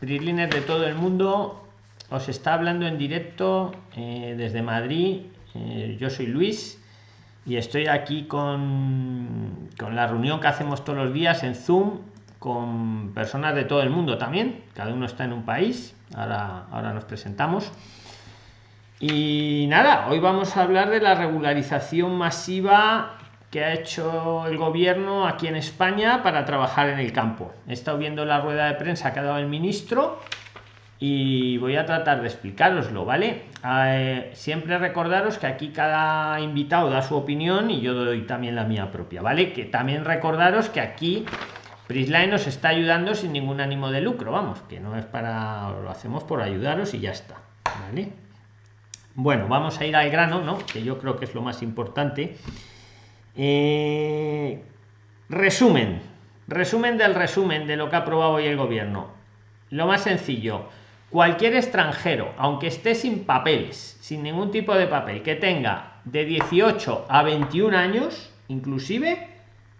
PRIXLINER de todo el mundo, os está hablando en directo eh, desde Madrid. Eh, yo soy Luis y estoy aquí con, con la reunión que hacemos todos los días en Zoom con personas de todo el mundo también. Cada uno está en un país. Ahora, ahora nos presentamos. Y nada, hoy vamos a hablar de la regularización masiva que ha hecho el gobierno aquí en España para trabajar en el campo. He estado viendo la rueda de prensa que ha dado el ministro y voy a tratar de explicaroslo, ¿vale? Eh, siempre recordaros que aquí cada invitado da su opinión y yo doy también la mía propia, ¿vale? Que también recordaros que aquí Prisline nos está ayudando sin ningún ánimo de lucro, vamos, que no es para, lo hacemos por ayudaros y ya está, ¿vale? Bueno, vamos a ir al grano, ¿no? Que yo creo que es lo más importante. Eh, resumen, resumen del resumen de lo que ha aprobado hoy el gobierno. Lo más sencillo, cualquier extranjero, aunque esté sin papeles, sin ningún tipo de papel, que tenga de 18 a 21 años, inclusive,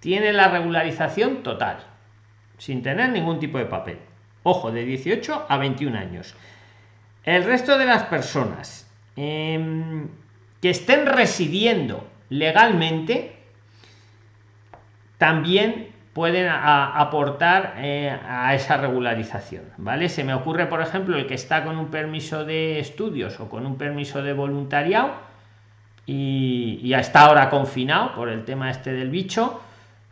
tiene la regularización total, sin tener ningún tipo de papel. Ojo, de 18 a 21 años. El resto de las personas em, que estén residiendo legalmente también pueden aportar eh, a esa regularización vale se me ocurre por ejemplo el que está con un permiso de estudios o con un permiso de voluntariado y, y hasta ahora confinado por el tema este del bicho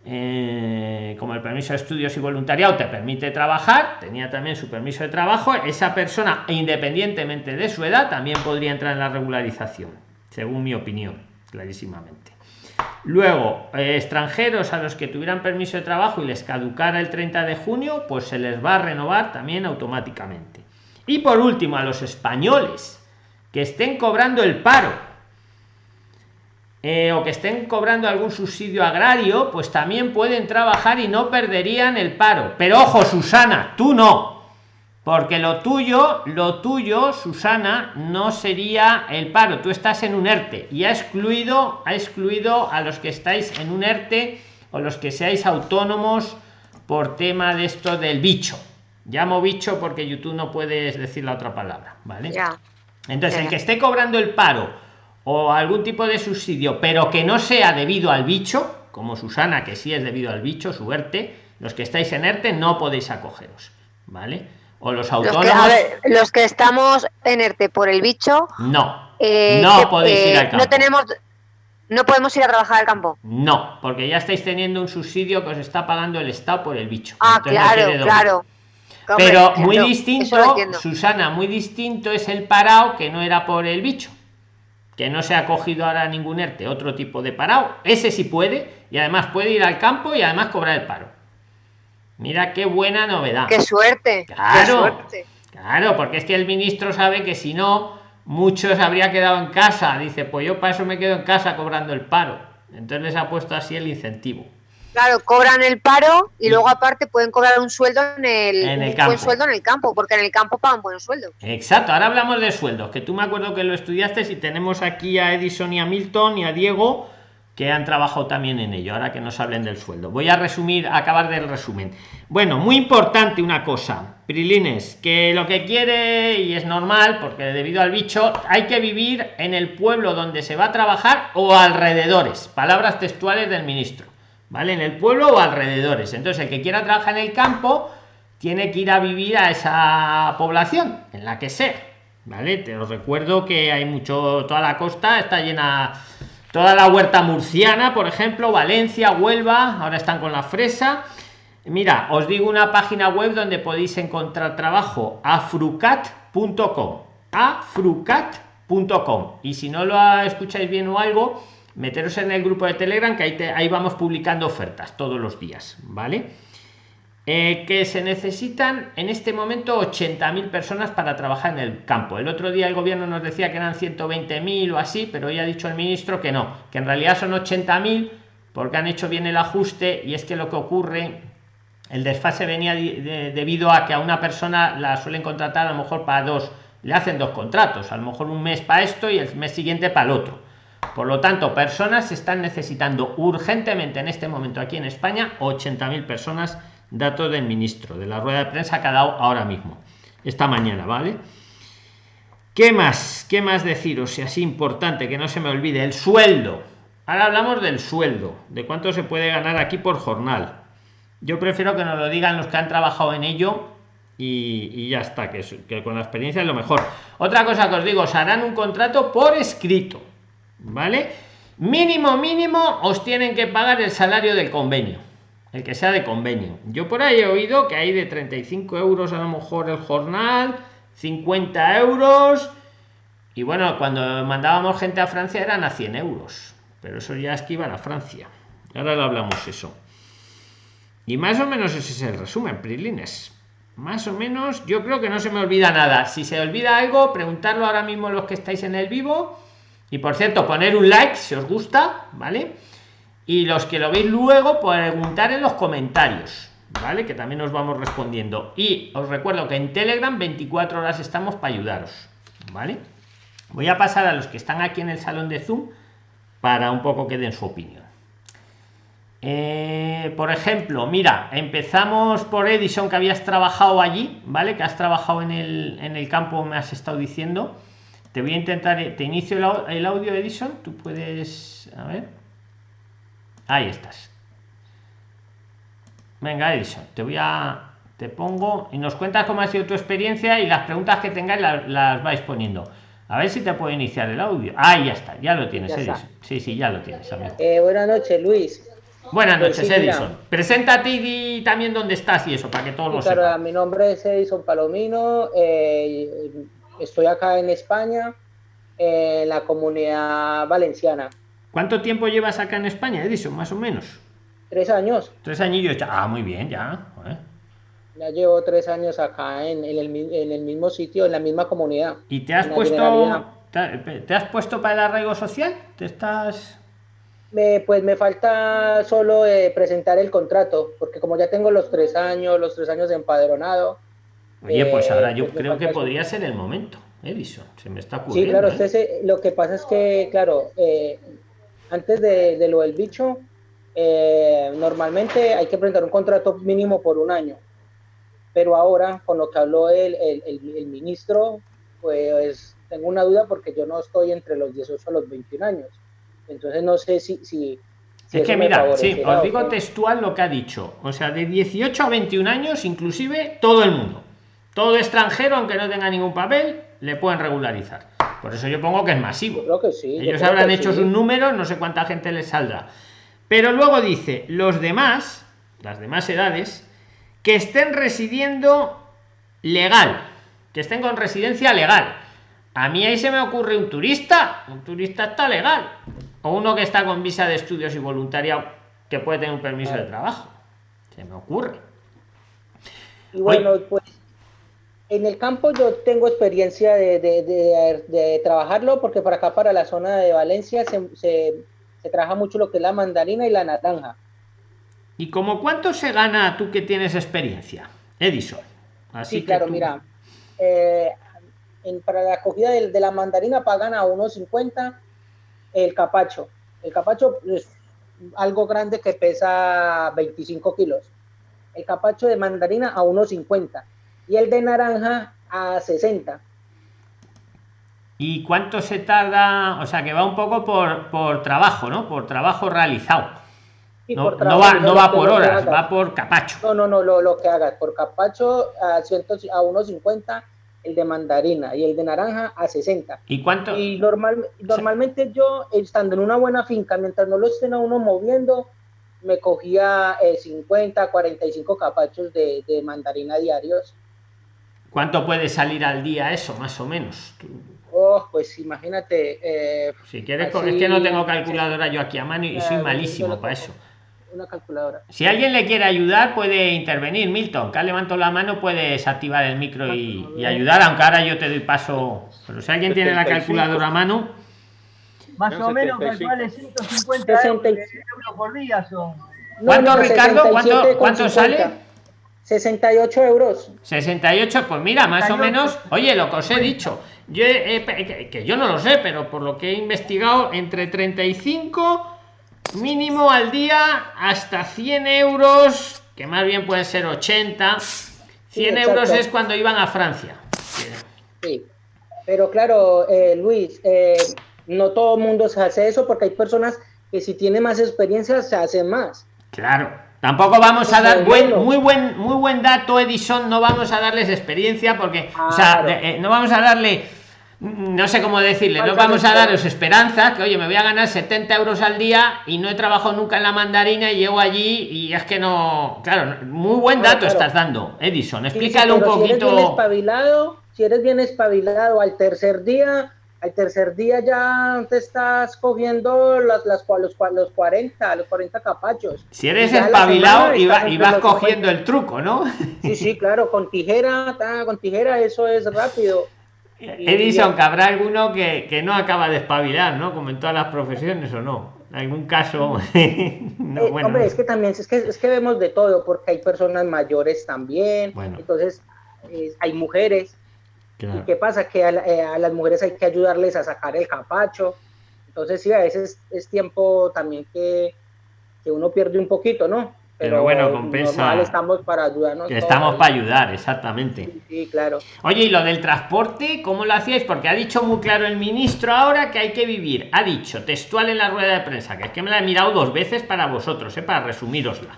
eh, como el permiso de estudios y voluntariado te permite trabajar tenía también su permiso de trabajo esa persona independientemente de su edad también podría entrar en la regularización según mi opinión clarísimamente Luego, eh, extranjeros a los que tuvieran permiso de trabajo y les caducara el 30 de junio, pues se les va a renovar también automáticamente. Y por último, a los españoles que estén cobrando el paro eh, o que estén cobrando algún subsidio agrario, pues también pueden trabajar y no perderían el paro. Pero ojo, Susana, tú no porque lo tuyo lo tuyo susana no sería el paro. Tú estás en un erte y ha excluido ha excluido a los que estáis en un erte o los que seáis autónomos por tema de esto del bicho. Llamo bicho porque youtube no puedes decir la otra palabra vale ya. entonces el que esté cobrando el paro o algún tipo de subsidio pero que no sea debido al bicho como susana que sí es debido al bicho su erte los que estáis en erte no podéis acogeros vale o los autónomos. Los que, estamos en ERTE por el bicho. No. Eh, no podéis ir al campo. No tenemos. No podemos ir a trabajar al campo. No, porque ya estáis teniendo un subsidio que os está pagando el Estado por el bicho. Ah, claro, claro. Pero muy distinto, Susana, muy distinto es el parado que no era por el bicho. Que no se ha cogido ahora ningún ERTE, otro tipo de parado. Ese sí puede y además puede ir al campo y además cobrar el paro. Mira qué buena novedad. Qué suerte. Claro. Claro, porque es que el ministro sabe que si no, muchos habría quedado en casa. Dice, pues yo para eso me quedo en casa cobrando el paro. Entonces les ha puesto así el incentivo. Claro, cobran el paro y luego aparte pueden cobrar un sueldo en el, buen sueldo en el campo, porque en el campo pagan buenos sueldos. Exacto, ahora hablamos de sueldos, que tú me acuerdo que lo estudiaste y tenemos aquí a Edison y a Milton y a Diego que han trabajado también en ello, ahora que nos hablen del sueldo. Voy a resumir, acabar del resumen. Bueno, muy importante una cosa, Prilines, que lo que quiere, y es normal, porque debido al bicho, hay que vivir en el pueblo donde se va a trabajar o alrededores, palabras textuales del ministro, ¿vale? En el pueblo o alrededores. Entonces, el que quiera trabajar en el campo, tiene que ir a vivir a esa población, en la que sea, ¿vale? Te os recuerdo que hay mucho, toda la costa está llena toda la huerta murciana por ejemplo valencia huelva ahora están con la fresa. Mira os digo una página web donde podéis encontrar trabajo afrucat.com afrucat.com y si no lo escucháis bien o algo meteros en el grupo de telegram que ahí, ahí vamos publicando ofertas todos los días vale eh, que se necesitan en este momento 80.000 personas para trabajar en el campo. El otro día el gobierno nos decía que eran 120.000 o así, pero ya ha dicho el ministro que no, que en realidad son 80.000 porque han hecho bien el ajuste y es que lo que ocurre, el desfase venía debido a que a una persona la suelen contratar a lo mejor para dos, le hacen dos contratos, a lo mejor un mes para esto y el mes siguiente para el otro. Por lo tanto, personas se están necesitando urgentemente en este momento aquí en España 80.000 personas datos del ministro de la rueda de prensa que ha dado ahora mismo esta mañana vale qué más qué más deciros si así importante que no se me olvide el sueldo. Ahora hablamos del sueldo de cuánto se puede ganar aquí por jornal. Yo prefiero que nos lo digan los que han trabajado en ello y, ya está, que, que, con la experiencia es lo mejor. Otra cosa que os digo, os harán un contrato por escrito, ¿vale? Mínimo, mínimo, os tienen que pagar el salario del convenio, el que sea de convenio. Yo por ahí he oído que hay de 35 euros a lo mejor el jornal, 50 euros, y bueno, cuando mandábamos gente a Francia eran a 100 euros, pero eso ya es que iban a Francia. Ahora lo hablamos eso. Y más o menos ese es el resumen, Prilines más o menos yo creo que no se me olvida nada si se olvida algo preguntarlo ahora mismo los que estáis en el vivo y por cierto poner un like si os gusta vale y los que lo veis luego preguntar en los comentarios vale que también os vamos respondiendo y os recuerdo que en telegram 24 horas estamos para ayudaros vale voy a pasar a los que están aquí en el salón de zoom para un poco que den su opinión eh, por ejemplo, mira, empezamos por Edison, que habías trabajado allí, ¿vale? Que has trabajado en el, en el campo, me has estado diciendo. Te voy a intentar, eh, te inicio el, audio Edison, tú puedes, a ver. Ahí estás. Venga, Edison, te voy a, te pongo y nos cuentas cómo ha sido tu experiencia y las preguntas que tengáis las, vais poniendo. A ver si te puedo iniciar el audio. Ahí ya está, ya lo tienes, Edison. Sí, sí, ya lo tienes, eh, buenas noches, Luis. Buenas pues noches, Edison. Preséntate y también dónde estás y eso, para que todos lo sepan. Mi nombre es Edison Palomino, eh, estoy acá en España, en la comunidad valenciana. ¿Cuánto tiempo llevas acá en España, Edison, más o menos? Tres años. Tres añillos, ah, muy bien, ya. Ya llevo tres años acá en, el, mismo sitio, en la misma comunidad. ¿Y te has puesto, te has puesto para el arraigo social? ¿Te estás...? pues me falta solo eh, presentar el contrato, porque como ya tengo los tres años, los tres años de empadronado. Oye, pues ahora yo pues creo que podría ser el momento, Edison, se me está ocurriendo. Sí, claro, ¿eh? lo que pasa es que, claro, eh, antes de, lo del bicho, normalmente hay que presentar un contrato mínimo por un año, pero ahora, con lo que habló el, el, el ministro, pues tengo una duda porque yo no estoy entre los 18 a los 21 años entonces no sé si... si, es que mira, sí, os digo textual lo que ha dicho. O sea, de 18 a 21 años, inclusive todo el mundo. Todo extranjero, aunque no tenga ningún papel, le pueden regularizar. Por eso yo pongo que es masivo. Creo que sí, Ellos habrán hecho sus números, no sé cuánta gente les saldrá. Pero luego dice, los demás, las demás edades, que estén residiendo legal, que estén con residencia legal. A mí ahí se me ocurre un turista, un turista está legal, o uno que está con visa de estudios y voluntariado que puede tener un permiso de trabajo. Se me ocurre. Y bueno, pues en el campo yo tengo experiencia de, trabajarlo porque para acá, para la zona de Valencia, se, trabaja mucho lo que es la mandarina y la naranja. ¿Y como cuánto se gana tú que tienes experiencia, Edison? Así sí, claro, mira, eh, para la acogida de, la mandarina pagan a 1.50 el capacho. El capacho es algo grande que pesa 25 kilos. El capacho de mandarina a 1.50 y el de naranja a 60. ¿Y cuánto se tarda? O sea, que va un poco por, por trabajo, ¿no? Por trabajo realizado. no, no, va, no va por horas, va por capacho. No, no, no, lo, lo que hagas. Por capacho a, a 1.50 el de mandarina y el de naranja a 60. ¿Y cuánto? Y normal, normalmente yo, estando en una buena finca, mientras no lo estén a uno moviendo, me cogía 50, eh, 45 capachos de, de, mandarina diarios. ¿Cuánto puede salir al día eso, más o menos? Oh, pues imagínate. Eh, si quieres, es que no tengo calculadora yo aquí a mano y soy malísimo para eso una calculadora. Si alguien le quiere ayudar, puede intervenir. Milton, que levanto la mano, puedes activar el micro y, ayudar, aunque ahora yo te doy paso. Pero si alguien tiene la calculadora a mano. Más o menos vale 150 euros por día son. ¿Cuánto, Ricardo? ¿Cuánto, ¿cuánto sale? 68 euros. 68, pues mira, más o menos, oye, lo que os he dicho, yo que yo no lo sé, pero por lo que he investigado, entre 35 mínimo al día hasta 100 euros que más bien pueden ser 80. 100 euros es cuando iban a Francia. Sí, pero claro, eh, Luis, eh, no todo el mundo se hace eso porque hay personas que si tienen más experiencia se hacen más. Claro, tampoco vamos a dar buen, muy buen muy buen dato Edison, no vamos a darles experiencia porque, o sea, eh, no vamos a darle no sé cómo decirle, no vamos a daros esperanza, que oye, me voy a ganar 70 euros al día y no he trabajado nunca en la mandarina y llego allí y es que no, claro, muy buen dato estás dando, Edison, explícalo un poquito. Si eres bien espabilado, si eres bien espabilado al tercer día, al tercer día ya te estás cogiendo las, las, los, los 40, los 40 capachos. Si eres espabilado y, y, vas cogiendo el truco, ¿no? Sí, sí, claro, con tijera, con tijera eso es rápido. Edison, que habrá alguno que, que, no acaba de espabilar, ¿no? Como en todas las profesiones o no. En algún caso. no, eh, Hombre, es que también es que, es que vemos de todo, porque hay personas mayores también. Entonces, hay mujeres. ¿Y qué pasa? Que eh, a, las mujeres hay que ayudarles a sacar el capacho. Entonces, sí, a veces es tiempo también que, que uno pierde un poquito, ¿no? Pero, bueno, compensa. estamos para ayudarnos. Estamos para ayudar, exactamente. Sí, claro. Oye, ¿y lo del transporte, cómo lo hacíais? Porque ha dicho muy claro el ministro ahora que hay que vivir. Ha dicho textual en la rueda de prensa, que es que me la he mirado dos veces para vosotros, ¿eh? para resumirosla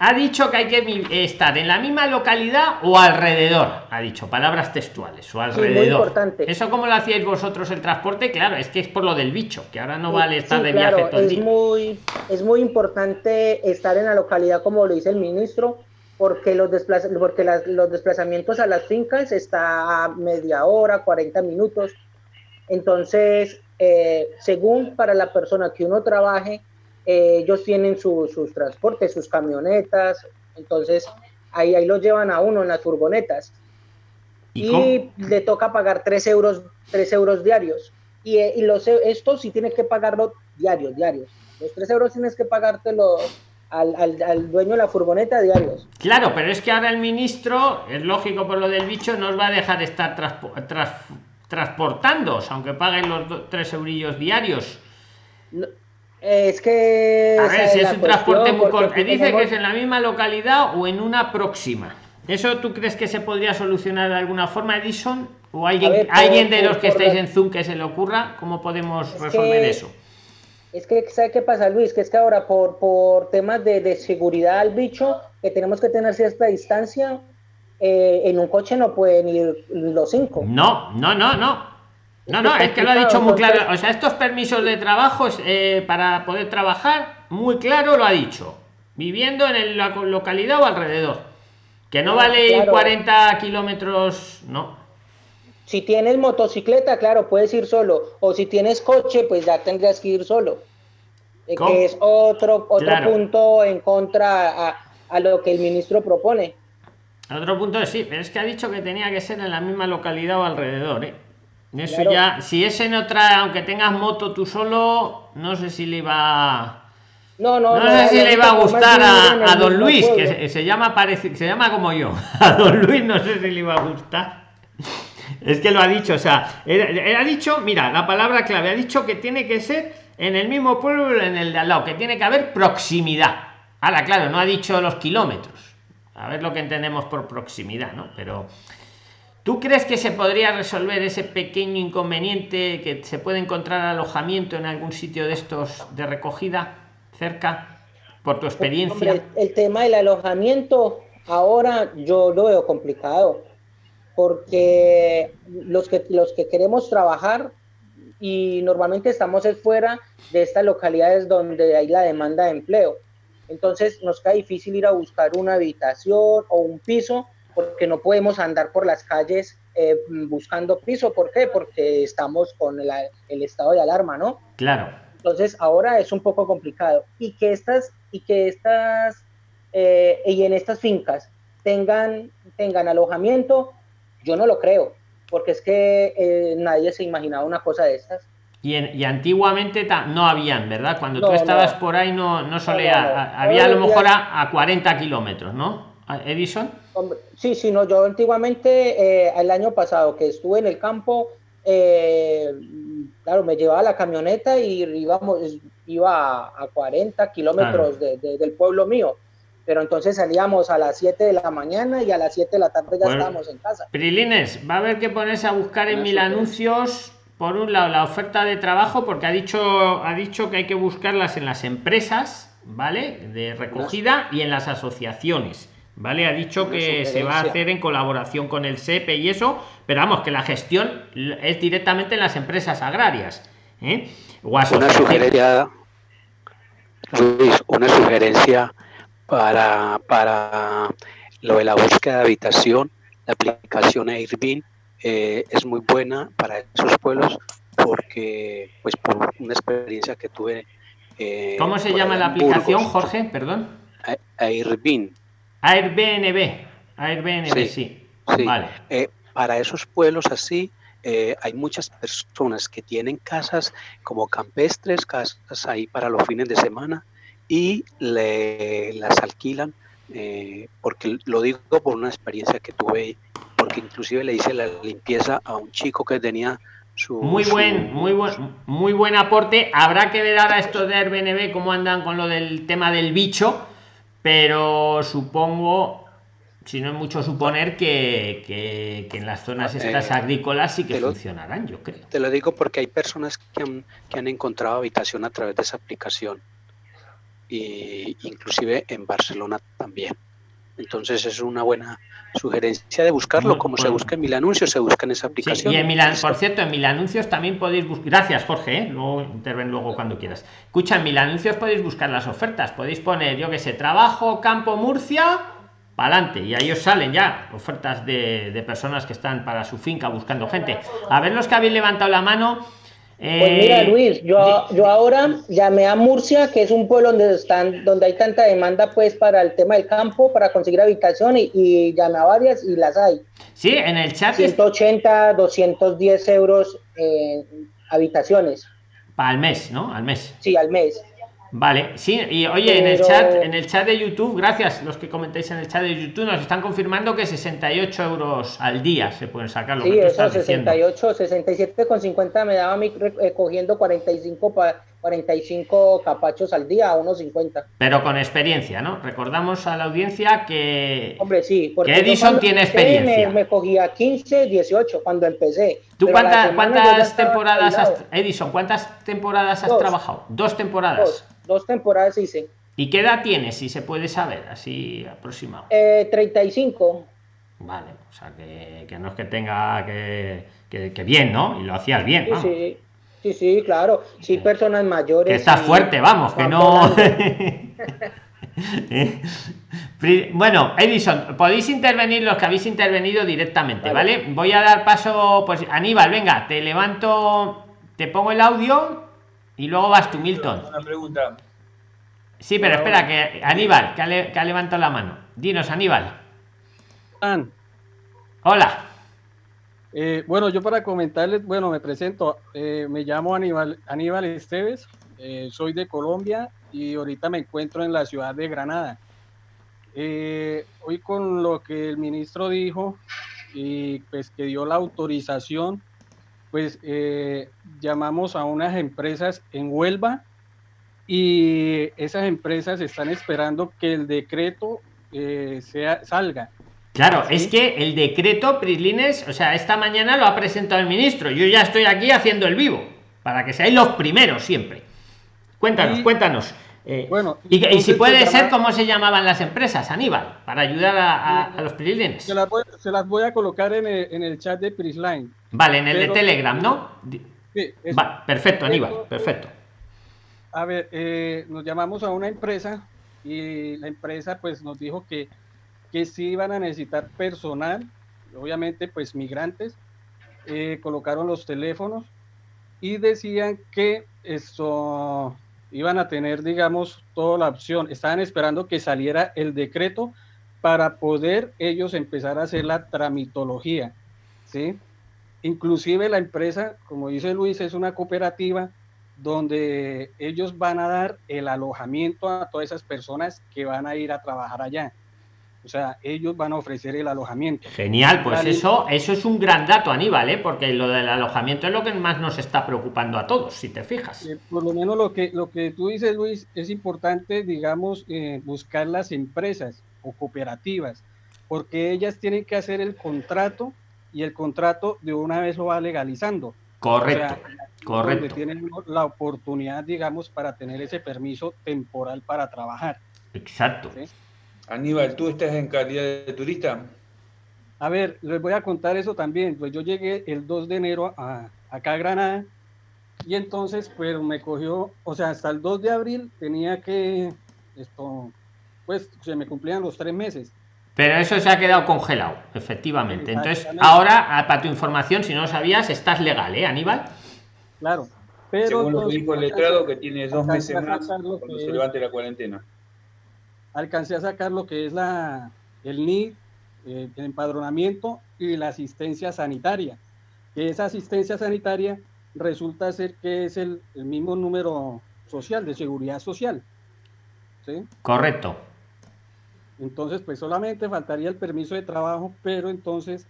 ha dicho que hay que estar en la misma localidad o alrededor. Ha dicho palabras textuales o alrededor. Eso como lo hacíais vosotros el transporte, claro, es que es por lo del bicho, que ahora no vale estar de viaje todo es Muy, es muy importante estar en la localidad, como lo dice el ministro, porque los, porque los desplazamientos a las fincas está a media hora, 40 minutos. Entonces, eh, según para la persona que uno trabaje, eh, ellos tienen sus transportes, sus camionetas, entonces ahí, ahí los llevan a uno en las furgonetas. Y, le toca pagar 3 euros, 3 euros diarios. Y, eh, y los, esto sí tienes que pagarlo diarios, diarios. Los 3 euros tienes que pagártelo al, al, al, dueño de la furgoneta diarios. Claro, pero es que ahora el ministro, es lógico por lo del bicho, nos va a dejar estar transportando, aunque paguen los 3 eurillos diarios. Es que. A ver, si es un transporte muy corto. Dice que es en la misma localidad o en una próxima. ¿Eso tú crees que se podría solucionar de alguna forma, Edison? ¿O alguien, alguien de los que estáis en Zoom que se le ocurra? ¿Cómo podemos resolver eso? Es que, ¿sabe qué pasa, Luis? Que es que ahora, por, por temas de, de seguridad al bicho, que tenemos que tener cierta distancia, eh, en un coche no pueden ir los cinco. No, no, no, no. No, no, es que lo ha dicho muy claro. O sea, estos permisos de trabajo eh, para poder trabajar, muy claro lo ha dicho. Viviendo en la localidad o alrededor. Que no vale 40 kilómetros, no. Si tienes motocicleta, claro, puedes ir solo. O si tienes coche, pues ya tendrías que ir solo. Eh, que es otro, otro punto en contra a, a, lo que el ministro propone. Otro punto es sí, pero es que ha dicho que tenía que ser en la misma localidad o alrededor, ¿eh? Eso ya, si es en otra, aunque tengas moto tú solo, no sé si le iba. No, no, no, sé si le iba a gustar a, don Luis, que se, llama parece, se llama como yo. A don Luis no sé si le iba a gustar. Es que lo ha dicho, o sea, él, ha dicho, mira, la palabra clave, ha dicho que tiene que ser en el mismo pueblo, en el de al lado, que tiene que haber proximidad. Ahora, claro, no ha dicho los kilómetros. A ver lo que entendemos por proximidad, ¿no? Pero ¿Tú crees que se podría resolver ese pequeño inconveniente que se puede encontrar alojamiento en algún sitio de estos de recogida cerca? Por tu experiencia. el tema del alojamiento ahora yo lo veo complicado porque los que los que queremos trabajar y normalmente estamos fuera de estas localidades donde hay la demanda de empleo. Entonces nos cae difícil ir a buscar una habitación o un piso porque no podemos andar por las calles eh, buscando piso. ¿Por qué? Porque estamos con el, estado de alarma, ¿no? Claro. Entonces ahora es un poco complicado. Y que estas, y que estas, eh, y en estas fincas tengan, tengan alojamiento, yo no lo creo, porque es que eh, nadie se imaginaba una cosa de estas. Y, y antiguamente no habían, ¿verdad? Cuando tú estabas por ahí no, no solía, había a lo mejor a, a 40 kilómetros, ¿no? Edison. Sí, sí, no, yo antiguamente, eh, el año pasado que estuve en el campo, eh, claro, me llevaba la camioneta y íbamos, iba a, 40 kilómetros del pueblo mío. pero entonces salíamos a las 7 de la mañana y a las 7 de la tarde ya estábamos en casa. Prilines, va a haber que ponerse a buscar en mil anuncios, por un lado, la oferta de trabajo, porque ha dicho, ha dicho que hay que buscarlas en las empresas, ¿vale? De recogida y en las asociaciones. ¿Vale? Ha dicho que se va a hacer en colaboración con el SEPE y eso, pero vamos, que la gestión es directamente en las empresas agrarias. ¿eh? una sugerencia, Luis, una sugerencia para, para lo de la búsqueda de habitación, la aplicación Airbnb eh, es muy buena para esos pueblos porque, pues, por una experiencia que tuve. Eh, ¿Cómo se llama la aplicación, Jorge? Perdón. Airbnb. Airbnb. Airbnb, sí. sí. Vale. Eh, para esos pueblos así, hay muchas personas que tienen casas como campestres, casas ahí para los fines de semana y le, las alquilan, eh, porque lo digo por una experiencia que tuve, porque inclusive le hice la limpieza a un chico que tenía su... Muy buen, muy buen, muy buen aporte. Habrá que ver ahora esto de Airbnb, cómo andan con lo del tema del bicho, pero supongo, si no es mucho suponer que, que, en las zonas eh, estas agrícolas sí que funcionarán, yo creo. Te lo digo porque hay personas que han, que han encontrado habitación a través de esa aplicación e inclusive en Barcelona también. Entonces es una buena sugerencia de buscarlo, como se busca en mil anuncios, se busca en esa aplicación. y en Mil, por cierto, en mil anuncios también podéis buscar. Gracias, Jorge, ¿eh? luego interven luego cuando quieras. Escucha, en mil anuncios podéis buscar las ofertas, podéis poner, yo que sé, trabajo, campo, Murcia, para adelante, y ahí os salen ya ofertas de, de personas que están para su finca buscando gente. A ver los que habéis levantado la mano pues mira, eh, Luis, yo, yo ahora llamé a Murcia, que es un pueblo donde están, donde hay tanta demanda pues para el tema del campo, para conseguir habitación y, y llamé a varias y las hay. Sí, en el chat. 180, 210 euros en habitaciones. Para el mes, ¿no? Al mes. Sí, al mes. Vale, sí, y oye, en el chat, en el chat de YouTube, gracias los que comentáis en el chat de YouTube, nos están confirmando que 68 euros al día se pueden sacar. Lo sí, eso, 68, 67 con 50 me daba a mí cogiendo 45 para 45 capachos al día a unos 50. Pero con experiencia, ¿no? Recordamos a la audiencia que, Hombre, sí, porque Edison tiene experiencia. Me, cogía 15, 18 cuando empecé. ¿Tú cuántas, cuántas temporadas has, Edison, cuántas temporadas has trabajado? Dos temporadas dos temporadas hice. ¿Y qué edad tienes, si se puede saber, así aproximado? Eh, 35. Vale, o sea, que, que, no es que tenga que, que, bien, ¿no? Y lo hacías bien, ¿no? Sí, sí, sí, claro. Sí, personas mayores. Que estás fuerte, vamos, que no... bueno, Edison, podéis intervenir los que habéis intervenido directamente, ¿vale? Voy a dar paso, pues Aníbal, venga, te levanto, te pongo el audio y luego vas tú, Milton. Una pregunta. Sí, pero espera, que Aníbal, que ha, levantado la mano. Dinos, Aníbal. Hola. Eh, bueno, yo para comentarles, bueno, me presento, eh, me llamo Aníbal, Aníbal Esteves, eh, soy de Colombia y ahorita me encuentro en la ciudad de Granada. hoy con lo que el ministro dijo y pues que dio la autorización pues eh, llamamos a unas empresas en Huelva y esas empresas están esperando que el decreto eh, sea, salga. Claro, es que el decreto, Prislines, o sea, esta mañana lo ha presentado el ministro. Yo ya estoy aquí haciendo el vivo, para que seáis los primeros siempre. Cuéntanos, cuéntanos. Eh, bueno, y, si puede ser, ¿cómo se llamaban las empresas, Aníbal? Para ayudar a, los Prislines. Se las, voy, a colocar en el, chat de Prisline. Vale, en el de Telegram, ¿no? Sí, perfecto, Aníbal, perfecto. A ver, eh, nos llamamos a una empresa y la empresa pues nos dijo que, que sí iban a necesitar personal, obviamente pues migrantes, eh, colocaron los teléfonos y decían que esto iban a tener, digamos, toda la opción. Estaban esperando que saliera el decreto para poder ellos empezar a hacer la tramitología, ¿sí? Inclusive la empresa, como dice Luis, es una cooperativa donde ellos van a dar el alojamiento a todas esas personas que van a ir a trabajar allá. O sea, ellos van a ofrecer el alojamiento. Genial, pues eso, eso es un gran dato, Aníbal, ¿eh? porque lo del alojamiento es lo que más nos está preocupando a todos, si te fijas. Eh, por lo menos lo que, lo que tú dices, Luis, es importante, digamos, eh, buscar las empresas o cooperativas, porque ellas tienen que hacer el contrato y el contrato de una vez lo va legalizando. Correcto, correcto. Tienen la oportunidad, digamos, para tener ese permiso temporal para trabajar. Exacto. Aníbal, ¿tú estás en calidad de turista? A ver, les voy a contar eso también. Pues yo llegué el 2 de enero a, acá a Granada y entonces pues me cogió, o sea, hasta el 2 de abril tenía que, esto, pues se me cumplían los tres meses. Pero eso se ha quedado congelado, efectivamente. Entonces, ahora, ah, para tu información, si no lo sabías, estás legal, ¿eh, Aníbal? Claro. Pero Según lo que dijo el letrado, que tiene dos meses más cuando se levante la cuarentena alcancé a sacar lo que es la, el NID, eh, el empadronamiento y la asistencia sanitaria. Que esa asistencia sanitaria resulta ser que es el, mismo número social, de seguridad social. ¿sí? Correcto. Entonces, pues solamente faltaría el permiso de trabajo, pero entonces,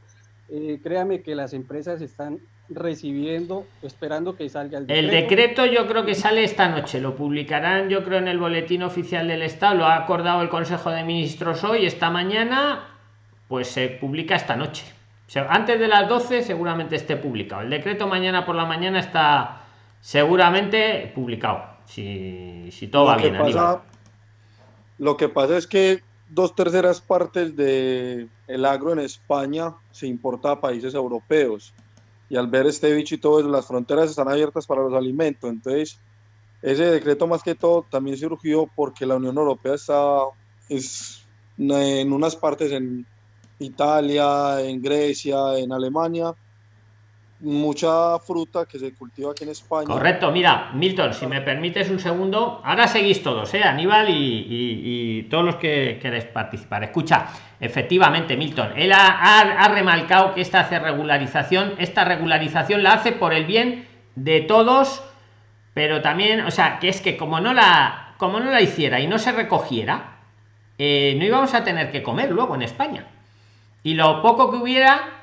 eh, créame que las empresas están recibiendo, esperando que salga el decreto. El decreto yo creo que sale esta noche, lo publicarán yo creo en el boletín oficial del Estado, lo ha acordado el Consejo de Ministros hoy, esta mañana, pues se publica esta noche. antes de las 12 seguramente esté publicado. El decreto mañana por la mañana está seguramente publicado, si, si todo va bien. lo que pasa es que dos terceras partes de el agro en España se importa a países europeos y al ver este bicho y todo eso, las fronteras están abiertas para los alimentos. Entonces, ese decreto más que todo también surgió porque la Unión Europea está es, en unas partes en Italia, en Grecia, en Alemania, mucha fruta que se cultiva aquí en España. Correcto, mira, Milton, si me permites un segundo, ahora seguís todos, ¿eh? Aníbal y, todos los que queréis participar. Escucha, efectivamente, Milton, él ha, remarcado que esta hace regularización, esta regularización la hace por el bien de todos, pero también, o sea, que es que como no la, como no la hiciera y no se recogiera, eh, no íbamos a tener que comer luego en España. Y lo poco que hubiera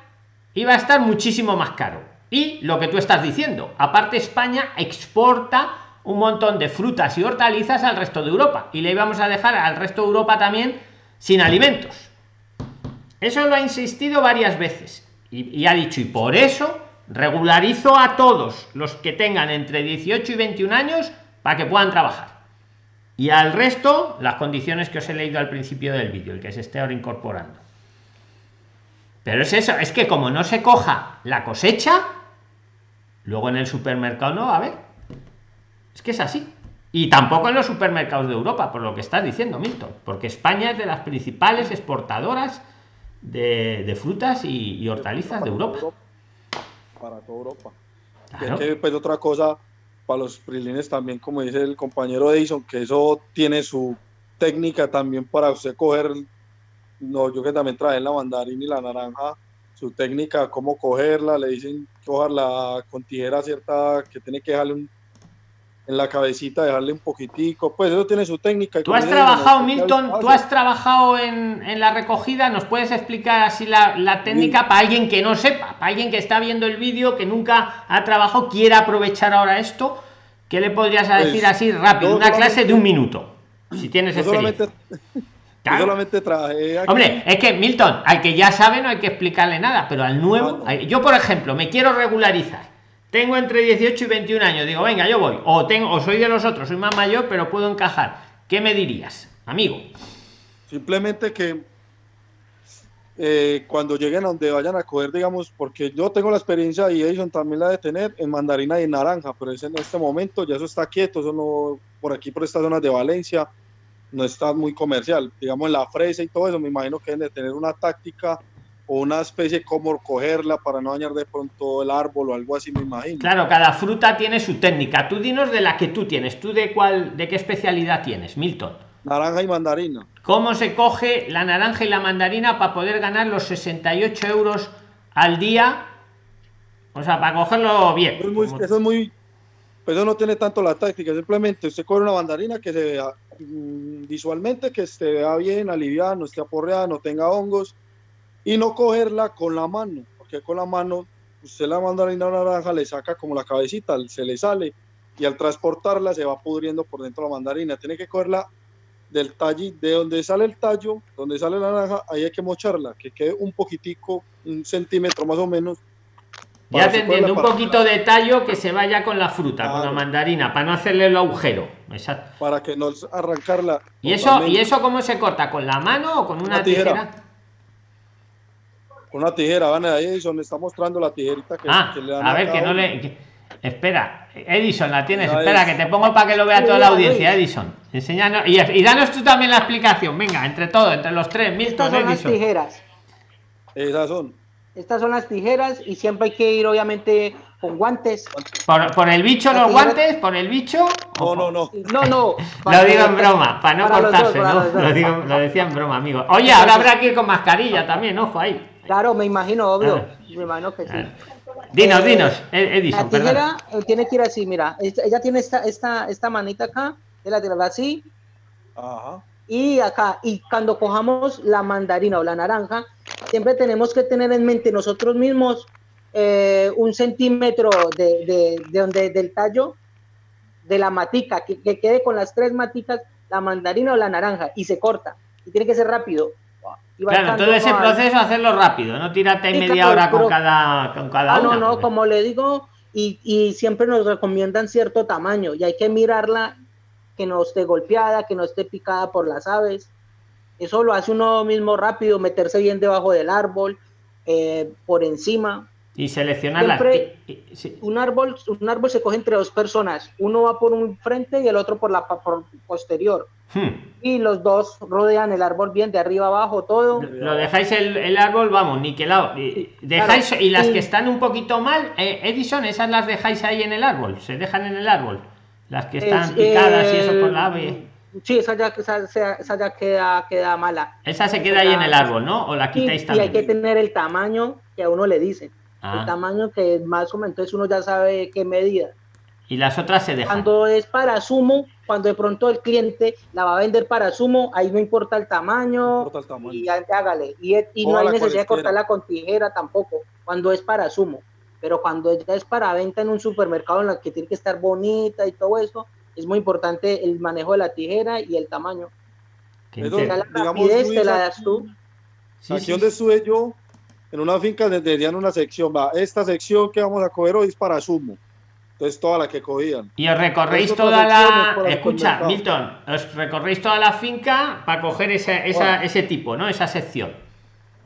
iba a estar muchísimo más caro. Y lo que tú estás diciendo, aparte España exporta un montón de frutas y hortalizas al resto de Europa y le íbamos a dejar al resto de Europa también sin alimentos. Eso lo ha insistido varias veces y, ha dicho, y por eso regularizo a todos los que tengan entre 18 y 21 años para que puedan trabajar. Y al resto, las condiciones que os he leído al principio del vídeo, el que se esté ahora incorporando. Pero es eso, es que como no se coja la cosecha, luego en el supermercado no va a haber. Es que es así. Y tampoco en los supermercados de Europa, por lo que estás diciendo, Milton. Porque España es de las principales exportadoras de, frutas y, hortalizas de Europa. Para toda Europa. que, pues, otra cosa, para los prilines también, como dice el compañero Edison, que eso tiene su técnica también para usted coger no, yo que también traje la mandarina y la naranja, su técnica, cómo cogerla, le dicen cogerla con tijera cierta, que tiene que dejarle en la cabecita, dejarle un poquitico, pues eso tiene su técnica. Tú has trabajado, Milton, tú has trabajado en, la recogida, ¿nos puedes explicar así la, técnica para alguien que no sepa, para alguien que está viendo el vídeo, que nunca ha trabajado, quiera aprovechar ahora esto? ¿Qué le podrías pues, decir así rápido? Una clase de un minuto, si tienes experiencia. Yo solamente traje Hombre, es que Milton, al que ya sabe no hay que explicarle nada, pero al nuevo, yo por ejemplo, me quiero regularizar. Tengo entre 18 y 21 años, digo, venga, yo voy. O tengo o soy de los otros, soy más mayor, pero puedo encajar. ¿Qué me dirías, amigo? Simplemente que eh, cuando lleguen a donde vayan a coger, digamos, porque yo tengo la experiencia y Edison también la de tener en mandarina y naranja, pero es en este momento ya eso está quieto, eso no, por aquí, por estas zonas de Valencia, no está muy comercial. Digamos, la fresa y todo eso, me imagino que deben de tener una táctica o una especie de cómo cogerla para no dañar de pronto el árbol o algo así, me imagino. Claro, cada fruta tiene su técnica. Tú dinos de la que tú tienes. ¿Tú de cuál, de qué especialidad tienes, Milton? Naranja y mandarina. ¿Cómo se coge la naranja y la mandarina para poder ganar los 68 euros al día? O sea, para cogerlo bien. eso es muy, pues eso no tiene tanto la táctica, simplemente usted coge una mandarina que se visualmente que esté vea bien, aliviada, no esté aporreada, no tenga hongos y no cogerla con la mano, porque con la mano usted la mandarina naranja le saca como la cabecita, se le sale y al transportarla se va pudriendo por dentro la mandarina. Tiene que cogerla del tallo, de donde sale el tallo, donde sale la naranja, ahí hay que mocharla, que quede un poquitico, un centímetro más o menos. Ya te entiendo, un poquito de tallo que se vaya con la fruta, con la mandarina, para no hacerle el agujero. Exacto. Para que no arrancarla. ¿Y eso, ¿Y eso cómo se corta? ¿Con la mano o con una, tijera? Con una tijera, van ahí, Edison está mostrando la tijerita que, ah, le A ver, que no le. Espera, Edison, la tienes. Espera, que te pongo para que lo vea toda la audiencia, Edison. Enséñanos. Y, danos tú también la explicación. Venga, entre todos, entre los tres. Milton, Estas son las tijeras. Esas son. Estas son las tijeras y siempre hay que ir, obviamente, con guantes. ¿Por, el bicho los guantes? ¿Por el bicho? No, no, no. No, no. Lo digo en broma, para no cortarse, ¿no? Lo, digo, lo decía en broma, amigo. Oye, ahora habrá que ir con mascarilla también, ojo ahí. Claro, me imagino, obvio. Me imagino que sí. Dinos, eh, dinos, Edison. La tijera eh, tiene que ir así, mira. Ella tiene esta, esta, esta manita acá, de la tierra así. Ajá. Y acá, y cuando cojamos la mandarina o la naranja, siempre tenemos que tener en mente nosotros mismos eh, un centímetro de, de, de, donde, del tallo de la matica, que, que, quede con las tres maticas la mandarina o la naranja y se corta. Y tiene que ser rápido. Claro, todo ese proceso hacerlo rápido, no tírate media hora con cada, con cada ah, No, no, como le digo, y, y, siempre nos recomiendan cierto tamaño y hay que mirarla que no esté golpeada, que no esté picada por las aves. Eso lo hace uno mismo rápido, meterse bien debajo del árbol, eh, por encima. Y seleccionar la... un árbol Un árbol se coge entre dos personas. Uno va por un frente y el otro por la por posterior. Hmm. Y los dos rodean el árbol bien de arriba abajo, todo. Lo dejáis el, árbol, vamos, niquelado. dejáis, y las que están un poquito mal, eh, Edison, esas las dejáis ahí en el árbol, se dejan en el árbol. Las que están picadas y eso por la ave. Sí, esa ya, esa, ya queda, queda mala. Esa se queda ahí en el árbol, ¿no? O la quitáis también. Y hay que tener el tamaño que a uno le dice. El ah. tamaño que más o menos entonces uno ya sabe qué medida. Y las otras se dejan. Cuando es para sumo, cuando de pronto el cliente la va a vender para sumo, ahí no importa el tamaño, y hágale. Y, y no hay necesidad de cortarla con tijera tampoco, cuando es para sumo. Pero cuando ya es para venta en un supermercado en la que tiene que estar bonita y todo eso, es muy importante el manejo de la tijera y el tamaño. la rapidez te la das tú. aquí donde estuve yo, en una finca tenían una sección, va, esta sección que vamos a coger hoy es para sumo. Entonces toda la que cogían. Y os recorréis toda la... Escucha, Milton, os recorréis toda la finca para coger ese tipo, ¿no? Esa sección.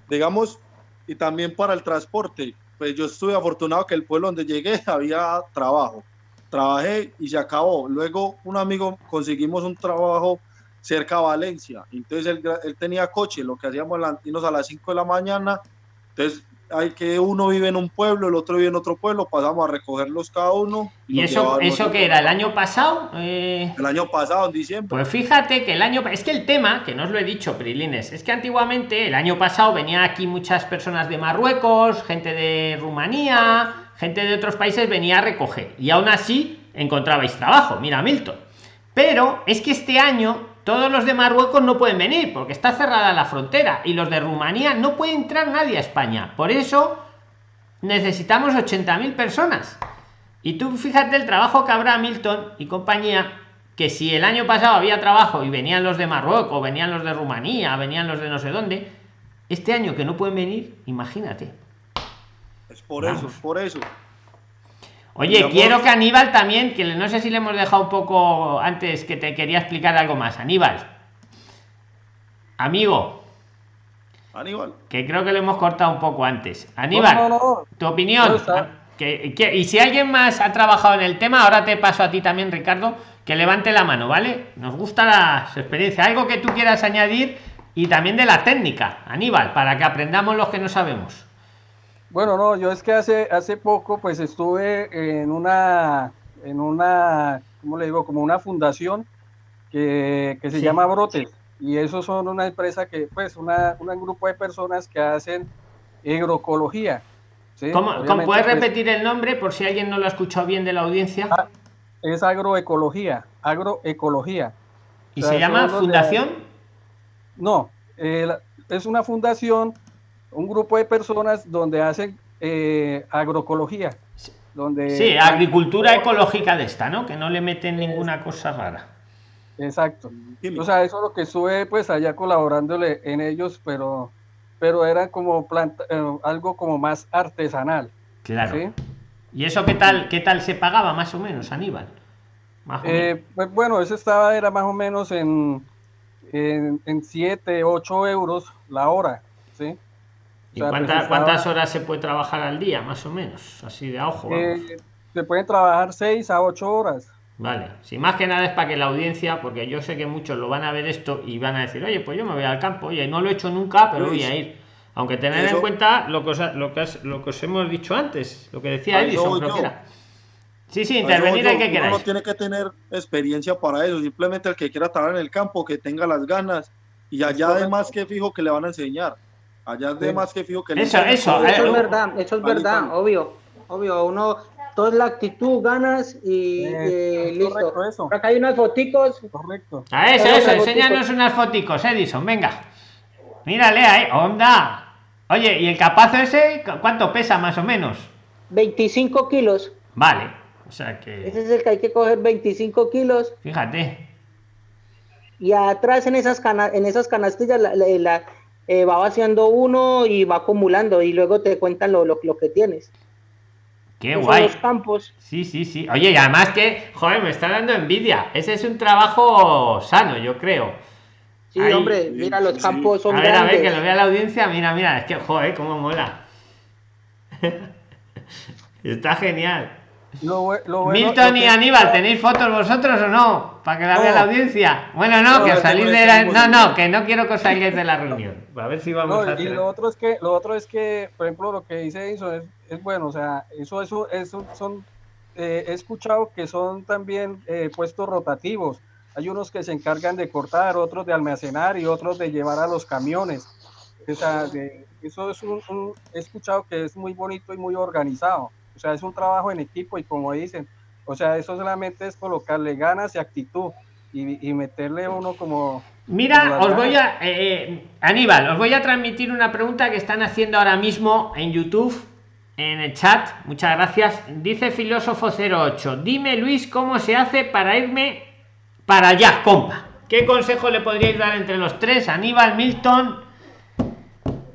Digamos, y también para el transporte. Pues yo estuve afortunado que el pueblo donde llegué había trabajo trabajé y se acabó. Luego un amigo conseguimos un trabajo cerca de Valencia. Entonces él, tenía coche, lo que hacíamos irnos a las 5 de la mañana. Entonces hay que uno vive en un pueblo, el otro vive en otro pueblo, pasamos a recogerlos cada uno. ¿Y eso, eso que era el año pasado? Eh, el año pasado, en diciembre. Pues fíjate que el año... Es que el tema, que no os lo he dicho, Prilines, es que antiguamente, el año pasado, venía aquí muchas personas de Marruecos, gente de Rumanía gente de otros países venía a recoger y aún así encontrabais trabajo. Mira, Milton. Pero es que este año todos los de Marruecos no pueden venir porque está cerrada la frontera y los de Rumanía no puede entrar nadie a España. Por eso necesitamos 80.000 personas. Y tú fíjate el trabajo que habrá Milton y compañía, que si el año pasado había trabajo y venían los de Marruecos, venían los de Rumanía, venían los de no sé dónde, este año que no pueden venir, imagínate. Es por eso, es por eso. Oye, quiero que Aníbal también, que no sé si le hemos dejado un poco antes que te quería explicar algo más. Aníbal. Amigo. Aníbal. Que creo que lo hemos cortado un poco antes. Aníbal, tu opinión. Que, y si alguien más ha trabajado en el tema, ahora te paso a ti también, Ricardo, que levante la mano, ¿vale? Nos gusta la experiencia. Algo que tú quieras añadir y también de la técnica, Aníbal, para que aprendamos los que no sabemos. Bueno, no, yo es que hace, hace poco pues estuve en una, en una, ¿cómo le digo? Como una fundación que, se llama Brotes. Y esos son una empresa que, pues, una, un grupo de personas que hacen agroecología. ¿Cómo, puedes pues, repetir el nombre por si alguien no lo ha escuchado bien de la audiencia? Ah, es agroecología, agroecología. ¿Y se llama Fundación? No, es una fundación, un grupo de personas donde hacen eh, agroecología. Donde sí, agricultura ecológica de esta, ¿no? Que no le meten ninguna cosa rara. Exacto. O sea, eso es lo que estuve pues allá colaborándole en ellos, pero, pero era como planta, eh, algo como más artesanal. Claro. ¿Y eso qué tal, qué tal se pagaba más o menos, Aníbal? Eh, pues bueno, eso estaba, era más o menos en, en, 7, 8 euros la hora, ¿sí? ¿Y pues cuántas horas se puede trabajar al día, más o menos? Así de ojo. Eh, se pueden trabajar 6 a 8 horas. Vale, si más que nada es para que la audiencia, porque yo sé que muchos lo van a ver esto y van a decir, oye, pues yo me voy al campo, oye, no lo he hecho nunca, pero voy a ir. Aunque tener en cuenta lo que, os, lo, que lo que os hemos dicho antes, lo que decía Edison, Sí, sí, intervenir hay que queráis. no tiene que tener experiencia para eso, simplemente el que quiera trabajar en el campo, que tenga las ganas, y allá además que fijo que le van a enseñar. Allá además que fijo que le Eso, eso, eso es verdad, eso es verdad, obvio, obvio, uno toda la actitud, ganas y eh, listo. Eso. Acá hay unas foticos. Correcto. A eso, eso, enséñanos unas foticos, Edison, venga. Mírale ahí, onda. Oye, ¿y el capazo ese cuánto pesa más o menos? 25 kilos. Vale, o sea que... Ese es el que hay que coger 25 kilos. Fíjate. Y atrás en esas, cana en esas canastillas la, eh, va vaciando uno y va acumulando y luego te cuentan lo, lo, lo que tienes. Qué guay. Los campos. Sí, sí, sí. Oye, y además que, joder, me está dando envidia. Ese es un trabajo sano, yo creo. Sí, hombre, mira, los campos son A ver, a ver, que lo vea la audiencia. Mira, mira, es que, joder, cómo mola. está genial. Milton y Aníbal, ¿tenéis fotos vosotros o no? Para que la vea la audiencia. Bueno, no, que salir de la... No, no, que no quiero que os salgáis de la reunión. A ver si vamos a hacer... Y lo otro es que, lo otro es que, por ejemplo, lo que dice eso es, es bueno, o sea, eso, eso, eso son, eh, he escuchado que son también eh, puestos rotativos. Hay unos que se encargan de cortar, otros de almacenar y otros de llevar a los camiones. O sea, eso es un, he escuchado que es muy bonito y muy organizado. O sea, es un trabajo en equipo y como dicen, o sea, eso solamente es colocarle ganas y actitud y, meterle uno como... Mira, os voy a... Eh, eh, Aníbal, os voy a transmitir una pregunta que están haciendo ahora mismo en YouTube, en el chat. Muchas gracias. Dice Filósofo 08, dime Luis cómo se hace para irme para allá, compa. ¿Qué consejo le podríais dar entre los tres? Aníbal, Milton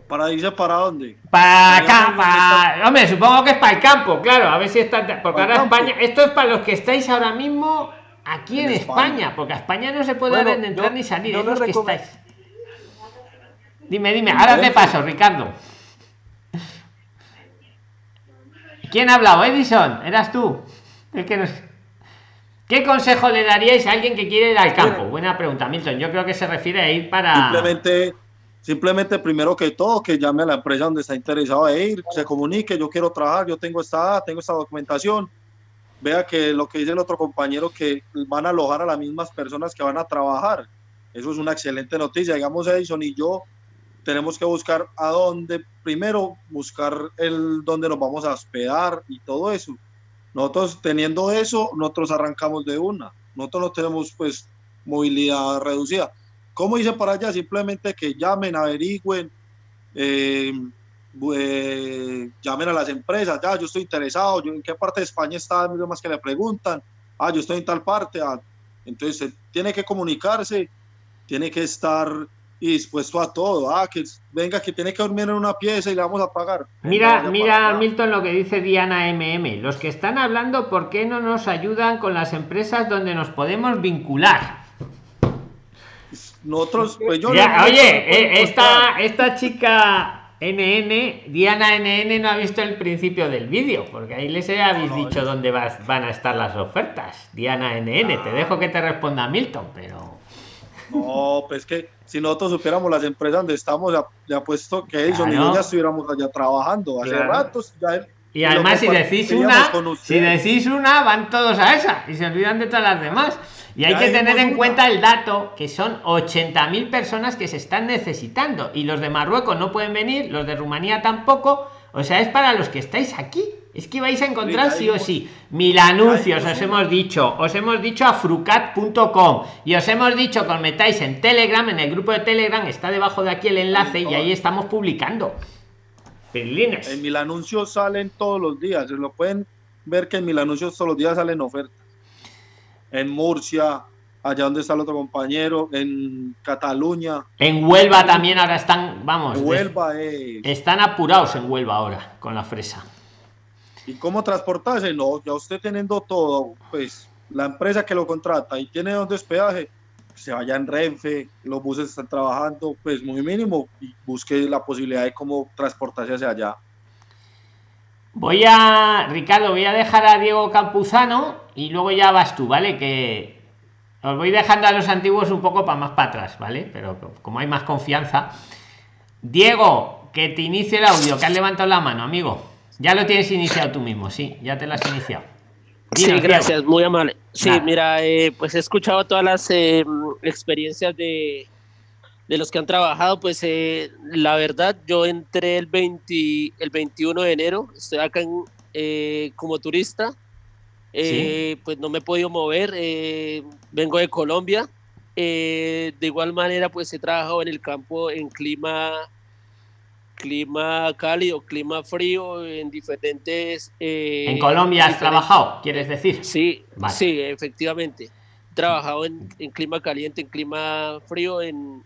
¿Para dónde? Para acá, para... Hombre, supongo que es para el campo, claro, a ver si está... Porque ahora España... Esto es para los que estáis ahora mismo aquí en, España. porque a España no se puede bueno, entrar ni salir, es los que estáis. Dime, dime, ahora te paso, Ricardo. ¿Quién ha hablado? Edison, eras tú. Es que no ¿Qué consejo le daríais a alguien que quiere ir al campo? Buena pregunta, Milton. Yo creo que se refiere a ir para. Simplemente Simplemente, primero que todo, que llame a la empresa donde está interesado a ir, se comunique, yo quiero trabajar, yo tengo esta, tengo esta documentación. Vea que lo que dice el otro compañero, que van a alojar a las mismas personas que van a trabajar. Eso es una excelente noticia. Digamos, Edison y yo tenemos que buscar a dónde, primero buscar el dónde nos vamos a hospedar y todo eso. Nosotros teniendo eso, nosotros arrancamos de una. Nosotros no tenemos pues movilidad reducida ¿Cómo hice para allá? Simplemente que llamen, averigüen, eh, eh, llamen a las empresas, ya, yo estoy interesado, yo en qué parte de España está, más que le preguntan, ah, yo estoy en tal parte, ah, entonces tiene que comunicarse, tiene que estar dispuesto a todo, ah, que venga, que tiene que dormir en una pieza y le vamos a pagar. Mira, mira, Milton, lo que dice Diana MM, los que están hablando, ¿por qué no nos ayudan con las empresas donde nos podemos vincular? Nosotros, pues yo oye, eh, esta, esta chica NN, Diana NN no ha visto el principio del vídeo, porque ahí les habéis dicho dónde van a estar las ofertas. Diana NN, te dejo que te responda Milton, pero... No, pues que si nosotros supiéramos las empresas donde estamos, ya, puesto que ellos ya estuviéramos allá trabajando hace ratos. Y además si decís una, si decís una, van todos a esa y se olvidan de todas las demás. Y hay que tener en cuenta el dato que son 80.000 personas que se están necesitando y los de Marruecos no pueden venir, los de Rumanía tampoco. O sea, es para los que estáis aquí. Es que vais a encontrar sí o sí mil anuncios, os hemos dicho, os hemos dicho a frucat.com y os hemos dicho que os metáis en Telegram, en el grupo de Telegram, está debajo de aquí el enlace y ahí estamos publicando. En mil anuncios salen todos los días, se lo pueden ver que en mil anuncios todos los días salen ofertas. En Murcia, allá donde está el otro compañero, en Cataluña. En Huelva también ahora están, vamos. Huelva Están apurados en Huelva ahora con la fresa. ¿Y cómo transportarse? No, ya usted teniendo todo, pues la empresa que lo contrata y tiene donde hospedaje, se vaya en Renfe, los buses están trabajando, pues muy mínimo, y busque la posibilidad de cómo transportarse hacia allá. Voy a, Ricardo, voy a dejar a Diego Campuzano y luego ya vas tú, ¿vale? Que os voy dejando a los antiguos un poco para más para atrás, ¿vale? Pero como hay más confianza. Diego, que te inicie el audio, que has levantado la mano, amigo. Ya lo tienes iniciado tú mismo, sí, ya te lo has iniciado. Sí, gracias, muy amable. Sí, mira, eh, pues he escuchado todas las eh, experiencias de, de, los que han trabajado, pues eh, la verdad, yo entré el, 20, el 21 de enero, estoy acá como turista, pues no me he podido mover, vengo de Colombia, de igual manera, pues he trabajado en el campo en clima clima cálido, clima frío, en diferentes... Eh, ¿En Colombia has trabajado, quieres decir? Sí, sí, efectivamente. Trabajado en, clima caliente, en clima frío, en,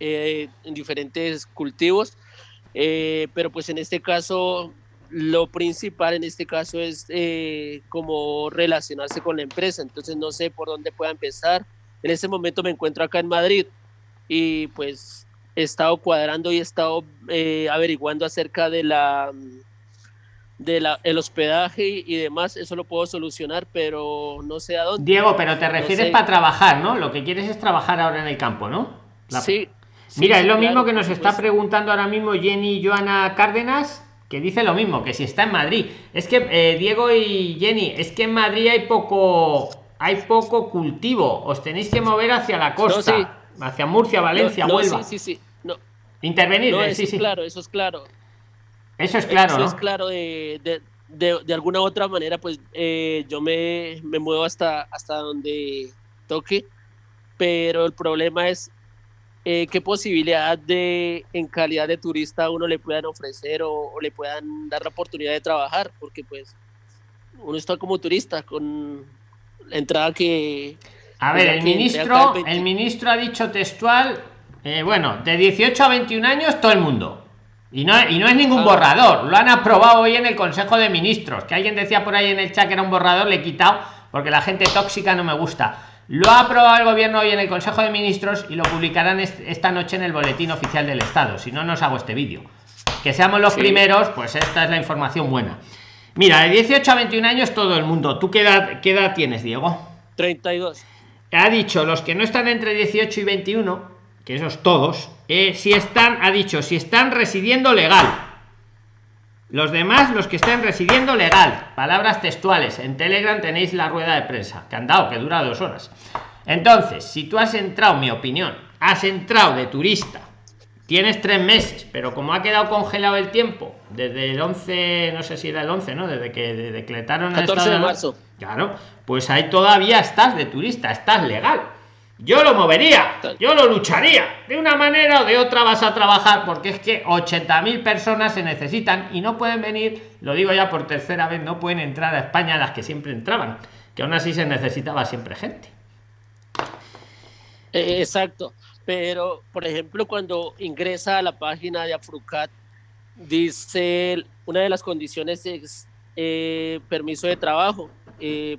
eh, en diferentes cultivos, eh, pero pues en este caso lo principal en este caso es como relacionarse con la empresa, entonces no sé por dónde pueda empezar. En este momento me encuentro acá en Madrid y pues he estado cuadrando y he estado eh, averiguando acerca de la de la, el hospedaje y demás, eso lo puedo solucionar, pero no sé a dónde. Diego, pero te refieres para trabajar, ¿no? Lo que quieres es trabajar ahora en el campo, ¿no? Sí. Mira, es lo mismo que nos está preguntando ahora mismo Jenny Joana Cárdenas, que dice lo mismo, que si está en Madrid. Es que, eh, Diego y Jenny, es que en Madrid hay poco, hay poco cultivo, os tenéis que mover hacia la costa. Hacia Murcia, Valencia, Huelva. Sí, sí, sí. Intervenir, no, eso es claro, eso es claro. Eso es claro, eso es claro de, de, de, de, alguna u otra manera, pues eh, yo me, me, muevo hasta, hasta donde toque, pero el problema es eh, qué posibilidad de, en calidad de turista, uno le puedan ofrecer o, le puedan dar la oportunidad de trabajar, porque pues uno está como turista con la entrada que... A ver, el ministro, el ministro ha dicho textual eh, bueno, de 18 a 21 años todo el mundo. Y no, y no es ningún ah. borrador, lo han aprobado hoy en el Consejo de Ministros. Que alguien decía por ahí en el chat que era un borrador, le he quitado porque la gente tóxica no me gusta. Lo ha aprobado el gobierno hoy en el Consejo de Ministros y lo publicarán esta noche en el Boletín Oficial del Estado. Si no, no os hago este vídeo. Que seamos los primeros, pues esta es la información buena. Mira, de 18 a 21 años todo el mundo. ¿Tú qué edad, qué edad tienes, Diego? 32. Ha dicho los que no están entre 18 y 21 que esos todos, eh, si están, ha dicho, si están residiendo legal. Los demás, los que estén residiendo legal. Palabras textuales. En Telegram tenéis la rueda de prensa, que han dado, que dura dos horas. Entonces, si tú has entrado, mi opinión, has entrado de turista, tienes tres meses, pero como ha quedado congelado el tiempo, desde el 11, no sé si era el 11, ¿no? Desde que decretaron el 14 de marzo. Claro, pues ahí todavía estás de turista, estás legal yo lo movería, yo lo lucharía. De una manera o de otra vas a trabajar porque es que 80.000 personas se necesitan y no pueden venir, lo digo ya por tercera vez, no pueden entrar a España las que siempre entraban, que aún así se necesitaba siempre gente. Eh, exacto, pero por ejemplo cuando ingresa a la página de Afrucat, dice una de las condiciones es eh, permiso de trabajo. Eh,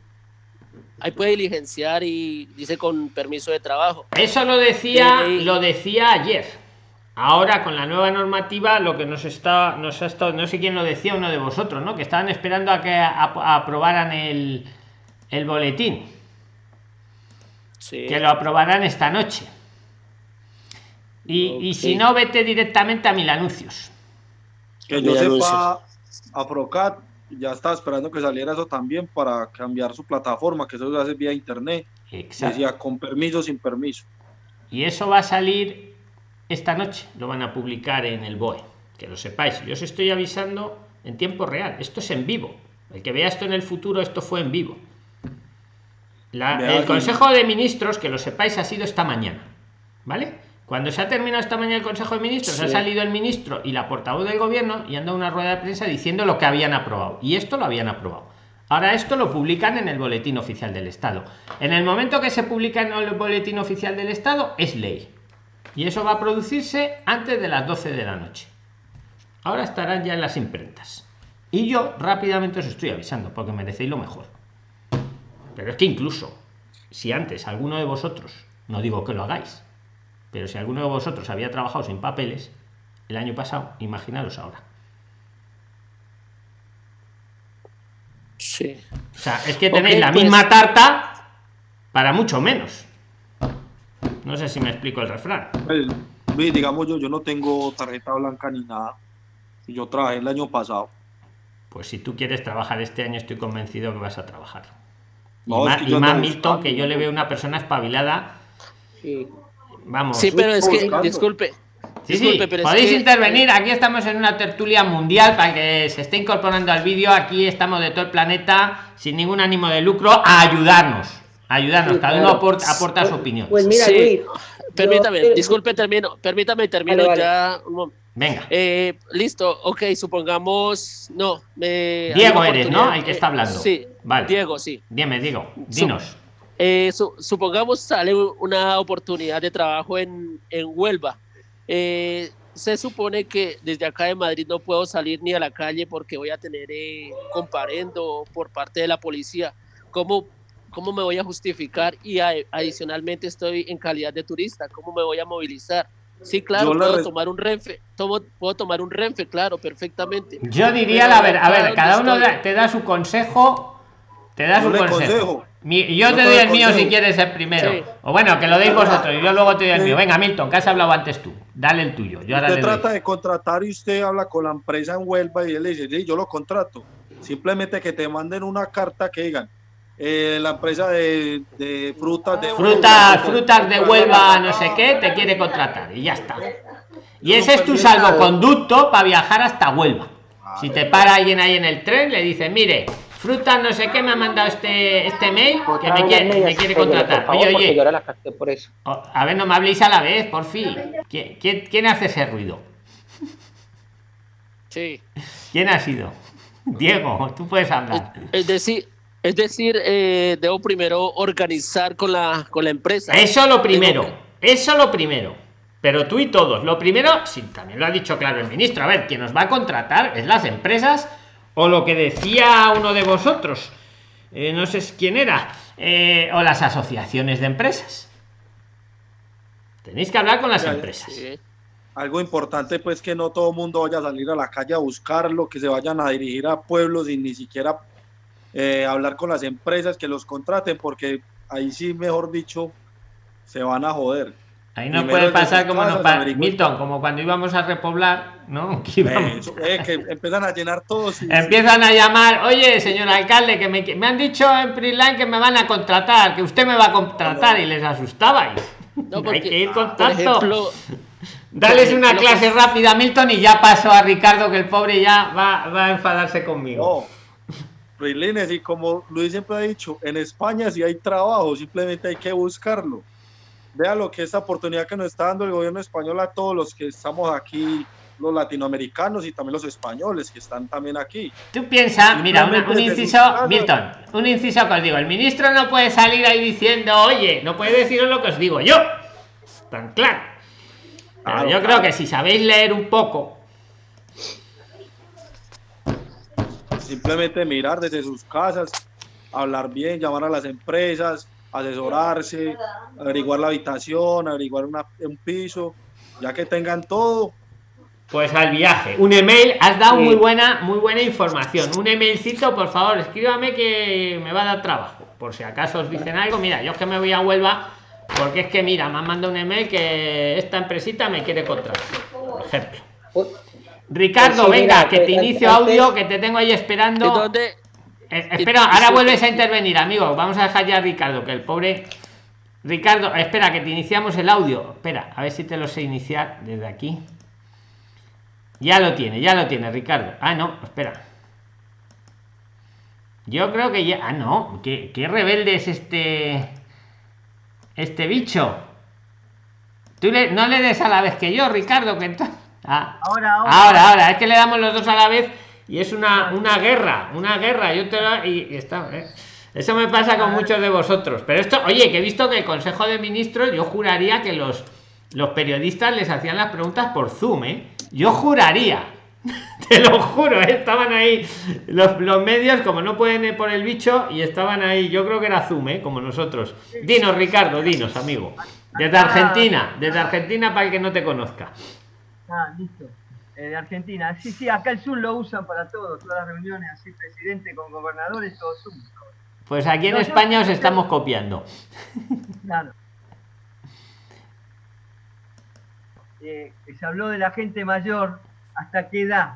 ahí puede diligenciar y dice con permiso de trabajo. Eso lo decía, lo decía ayer. Ahora con la nueva normativa lo que nos está, nos ha estado, no sé quién lo decía, uno de vosotros, ¿no? Que estaban esperando a que aprobaran el, el boletín. Que lo aprobarán esta noche. Y, y, si no, vete directamente a mil anuncios. Que yo sepa, a Procat ya estaba esperando que saliera eso también para cambiar su plataforma, que eso se hace vía internet. Exacto. Decía con permiso, sin permiso. Y eso va a salir esta noche, lo van a publicar en el BOE, que lo sepáis. Yo os estoy avisando en tiempo real, esto es en vivo. El que vea esto en el futuro, esto fue en vivo. el Consejo de Ministros, que lo sepáis, ha sido esta mañana. ¿Vale? Cuando se ha terminado esta mañana el Consejo de Ministros, ha salido el ministro y la portavoz del gobierno y han dado una rueda de prensa diciendo lo que habían aprobado. Y esto lo habían aprobado. Ahora esto lo publican en el Boletín Oficial del Estado. En el momento que se publica en el Boletín Oficial del Estado es ley. Y eso va a producirse antes de las 12 de la noche. Ahora estarán ya en las imprentas. Y yo rápidamente os estoy avisando porque merecéis lo mejor. Pero es que incluso si antes alguno de vosotros, no digo que lo hagáis, pero si alguno de vosotros había trabajado sin papeles el año pasado, imaginaros ahora. Sí. O sea, es que tenéis la misma pues- tarta para mucho menos. No sé si me explico el refrán. Pues, digamos yo, yo no tengo tarjeta blanca ni nada. Yo trabajé el año pasado. Pues si tú quieres trabajar este año, estoy convencido que vas a trabajar. y más, y más Milton, que yo le veo una persona espabilada. Sí. Vamos. Sí, pero es que, disculpe. Sí, sí, podéis intervenir. Aquí estamos en una tertulia mundial para que se esté incorporando al vídeo. Aquí estamos de todo el planeta sin ningún ánimo de lucro a ayudarnos. A ayudarnos. Cada uno aporta, aporta su opinión. Pues mira, permítame, disculpe, termino. Permítame, termino ya. Venga. Eh, listo, ok, supongamos. No, Diego eres, ¿no? El que está hablando. Sí, vale. Diego, sí. Dime, Diego, dinos. Eh, supongamos sale una oportunidad de trabajo en, en Huelva. Eh, se supone que desde acá de Madrid no puedo salir ni a la calle porque voy a tener eh, comparendo por parte de la policía. ¿Cómo, ¿Cómo me voy a justificar? Y adicionalmente estoy en calidad de turista. ¿Cómo me voy a movilizar? Sí, claro, puedo tomar un renfe, tomo, puedo tomar un renfe, claro, perfectamente. Yo diría, la ver, a ver, cada uno te da su consejo, te da su consejo yo te doy el mío si quieres el primero. O bueno, que lo deis vosotros y yo luego te doy el mío. Venga, Milton, que has hablado antes tú. Dale el tuyo. Yo usted trata de contratar y usted habla con la empresa en Huelva y él le dice, sí, yo lo contrato. Simplemente que te manden una carta que digan, eh, la empresa de, frutas de frutas, frutas de Huelva, no sé qué, te quiere contratar y ya está. Y ese es tu salvoconducto para viajar hasta Huelva. Si te para alguien ahí en el tren, le dice, mire, Fruta no sé qué me ha mandado este, este mail que me quiere, me quiere contratar. Oye, oye. Oh, a ver, no me habléis a la vez, por fin. ¿Quién, quién, hace ese ruido? Sí. ¿Quién ha sido? Diego, tú puedes hablar. Es decir, es decir, eh, debo primero organizar con la, con la empresa. Eso lo primero. Eso lo primero. Pero tú y todos. Lo primero, sí, también lo ha dicho claro el ministro. A ver, quien nos va a contratar es las empresas o lo que decía uno de vosotros, eh, no sé quién era, eh, o las asociaciones de empresas. Tenéis que hablar con las empresas. Algo importante, pues, que no todo el mundo vaya a salir a la calle a buscarlo, que se vayan a dirigir a pueblos y ni siquiera eh, hablar con las empresas que los contraten, porque ahí sí, mejor dicho, se van a joder. Ahí no puede pasar como nos Milton, como cuando íbamos a repoblar, ¿no? Que, que empiezan a llenar todos. Empiezan a llamar, oye, señor alcalde, que me, han dicho en Preline que me van a contratar, que usted me va a contratar y les asustabais. Hay que ir con tanto. Dales una clase rápida a Milton y ya paso a Ricardo, que el pobre ya va, va a enfadarse conmigo. No, y como Luis siempre ha dicho, en España si hay trabajo, simplemente hay que buscarlo vea lo que esta oportunidad que nos está dando el gobierno español a todos los que estamos aquí, los latinoamericanos y también los españoles que están también aquí. Tú piensas, mira, un, inciso, Milton, un inciso que os digo, el ministro no puede salir ahí diciendo, oye, no puede deciros lo que os digo yo, tan claro. Pero yo creo que si sabéis leer un poco, simplemente mirar desde sus casas, hablar bien, llamar a las empresas, asesorarse, averiguar la habitación, averiguar un piso, ya que tengan todo. Pues al viaje. Un email, has dado muy buena, muy buena información. Un emailcito, por favor, escríbame que me va a dar trabajo. Por si acaso os dicen algo, mira, yo es que me voy a Huelva, porque es que mira, me han mandado un email que esta empresita me quiere contratar, por ejemplo. Ricardo, venga, que te inicio audio, que te tengo ahí esperando. ¿Dónde, eh, espera, ahora vuelves a intervenir, amigo. Vamos a dejar ya a Ricardo, que el pobre. Ricardo, espera, que te iniciamos el audio. Espera, a ver si te lo sé iniciar desde aquí. Ya lo tiene, ya lo tiene, Ricardo. Ah, no, espera. Yo creo que ya. Ah, no. ¿Qué, qué rebelde es este. Este bicho? Tú no le des a la vez que yo, Ricardo, que ah. ahora, ahora, ahora, es que le damos los dos a la vez y es una, una guerra, una guerra. Yo te y, está, ¿eh? Eso me pasa con muchos de vosotros. Pero esto, oye, que he visto que el Consejo de Ministros, yo juraría que los, los periodistas les hacían las preguntas por Zoom, ¿eh? Yo juraría. Te lo juro, ¿eh? estaban ahí los, los, medios, como no pueden ir por el bicho, y estaban ahí. Yo creo que era Zoom, ¿eh? como nosotros. Dinos, Ricardo, dinos, amigo. Desde Argentina, desde Argentina para el que no te conozca. Ah, listo. Eh, de Argentina. Sí, sí, acá el Zoom lo usan para todo, todas las reuniones, así presidente con gobernadores, todo Zoom. Pues aquí en España os estamos copiando. Claro. Eh, se habló de la gente mayor, ¿hasta qué edad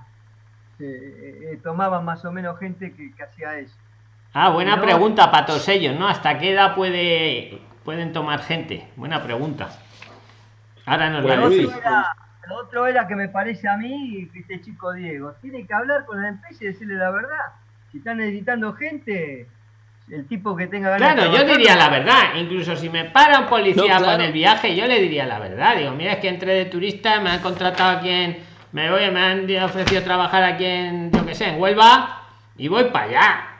eh, tomaban más o menos gente que, hacía eso? Ah, buena pregunta para todos ellos, ¿no? ¿Hasta qué edad puede pueden tomar gente? Buena pregunta. Ahora nos la Lo otro era que me parece a mí, este chico Diego, tiene que hablar con la empresa y decirle la verdad. Si están necesitando gente, el tipo que tenga ganas Claro, yo diría la verdad. Incluso si me para un policía con el viaje, yo le diría la verdad. Digo, mira, es que entré de turista, me han contratado aquí en. Me voy, me han ofrecido trabajar aquí en, yo que sé, en Huelva, y voy para allá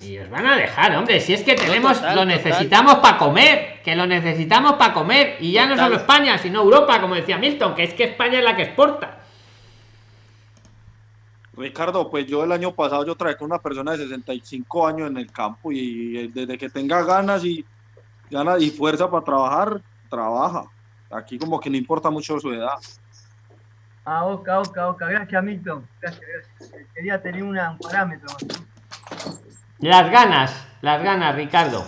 y os van a dejar, hombre, si es que tenemos, lo necesitamos para comer, que lo necesitamos para comer, y ya no solo España, sino Europa, como decía Milton, que es que España es la que exporta. Ricardo, pues yo el año pasado yo traje con una persona de 65 años en el campo y desde que tenga ganas y ganas y fuerza para trabajar, trabaja. Aquí como que no importa mucho su edad. Ah, oca, oca, oca. Gracias, Milton. Gracias, gracias. Quería tener un parámetro. Las ganas, las ganas, Ricardo.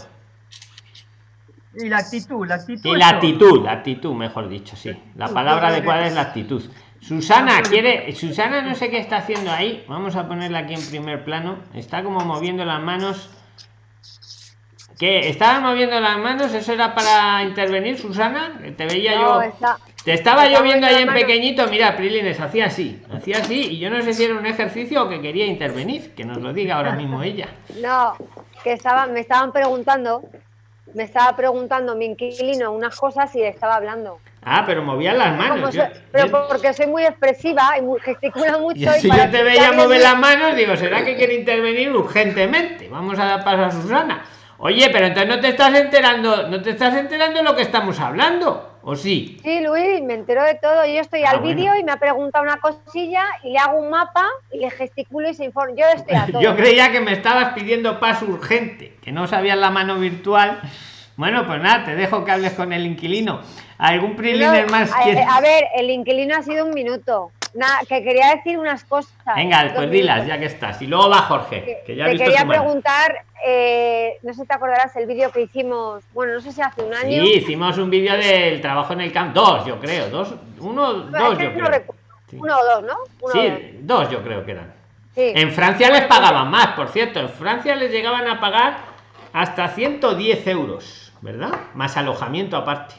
Y la actitud, la actitud. Y la actitud, la actitud, mejor dicho, sí. La palabra adecuada es la actitud. Susana quiere, Susana no sé qué está haciendo ahí. Vamos a ponerla aquí en primer plano. Está como moviendo las manos. ¿Qué? ¿Estaba moviendo las manos? ¿Eso era para intervenir, Susana? Te veía yo. Te estaba yo viendo ahí en pequeñito, mira, Prilines, hacía así, hacía así, y yo no sé si era un ejercicio o que quería intervenir, que nos lo diga ahora mismo ella. No, que estaban, me estaban preguntando, me estaba preguntando mi inquilino unas cosas y estaba hablando. Ah, pero movía las manos. pero porque soy muy expresiva y muy, gesticula mucho. Y si yo te veía mover las manos, digo, ¿será que quiere intervenir urgentemente? Vamos a dar paso a Susana. Oye, pero entonces no te estás enterando, no te estás enterando de lo que estamos hablando. ¿O sí? Sí, Luis, me entero de todo. Yo estoy ah, al vídeo y me ha preguntado una cosilla y le hago un mapa y le gesticulo y se informa. Yo estoy a todo. Yo creía que me estabas pidiendo paso urgente, que no sabías la mano virtual. Bueno, pues nada, te dejo que hables con el inquilino. ¿Algún preliner más? A, a, ver, el inquilino ha sido un minuto. Nada, que quería decir unas cosas. Venga, pues dilas, ya que estás. Y luego va Jorge, que, ya te quería preguntar, eh, no sé si te acordarás el vídeo que hicimos, bueno, no sé si hace un año. Sí, hicimos un vídeo del trabajo en el camp, dos, yo creo, dos, uno, dos, yo creo. Uno o dos, ¿no? sí, dos. yo creo que eran. En Francia les pagaban más, por cierto, en Francia les llegaban a pagar hasta 110 euros, ¿verdad? Más alojamiento aparte.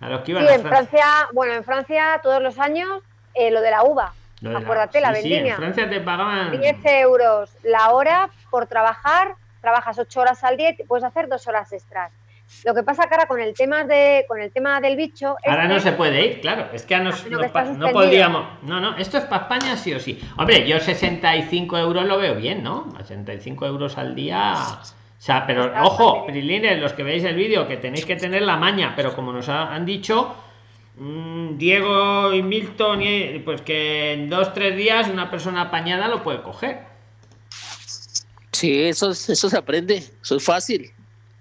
A los que iban sí, en Francia, bueno, en Francia todos los años eh, lo de la uva. Acuérdate, la, vendimia. en Francia te pagaban 10 euros la hora por trabajar, trabajas 8 horas al día y puedes hacer 2 horas extras. Lo que pasa ahora con el tema de con el tema del bicho ahora no se puede ir claro es que no, no podríamos no no esto es para España sí o sí hombre yo 65 euros lo veo bien no 65 euros al día o sea pero ojo prilines los que veis el vídeo que tenéis que tener la maña pero como nos han dicho Diego y Milton, pues que en dos, tres días una persona apañada lo puede coger. Sí, eso, eso se aprende, eso es fácil.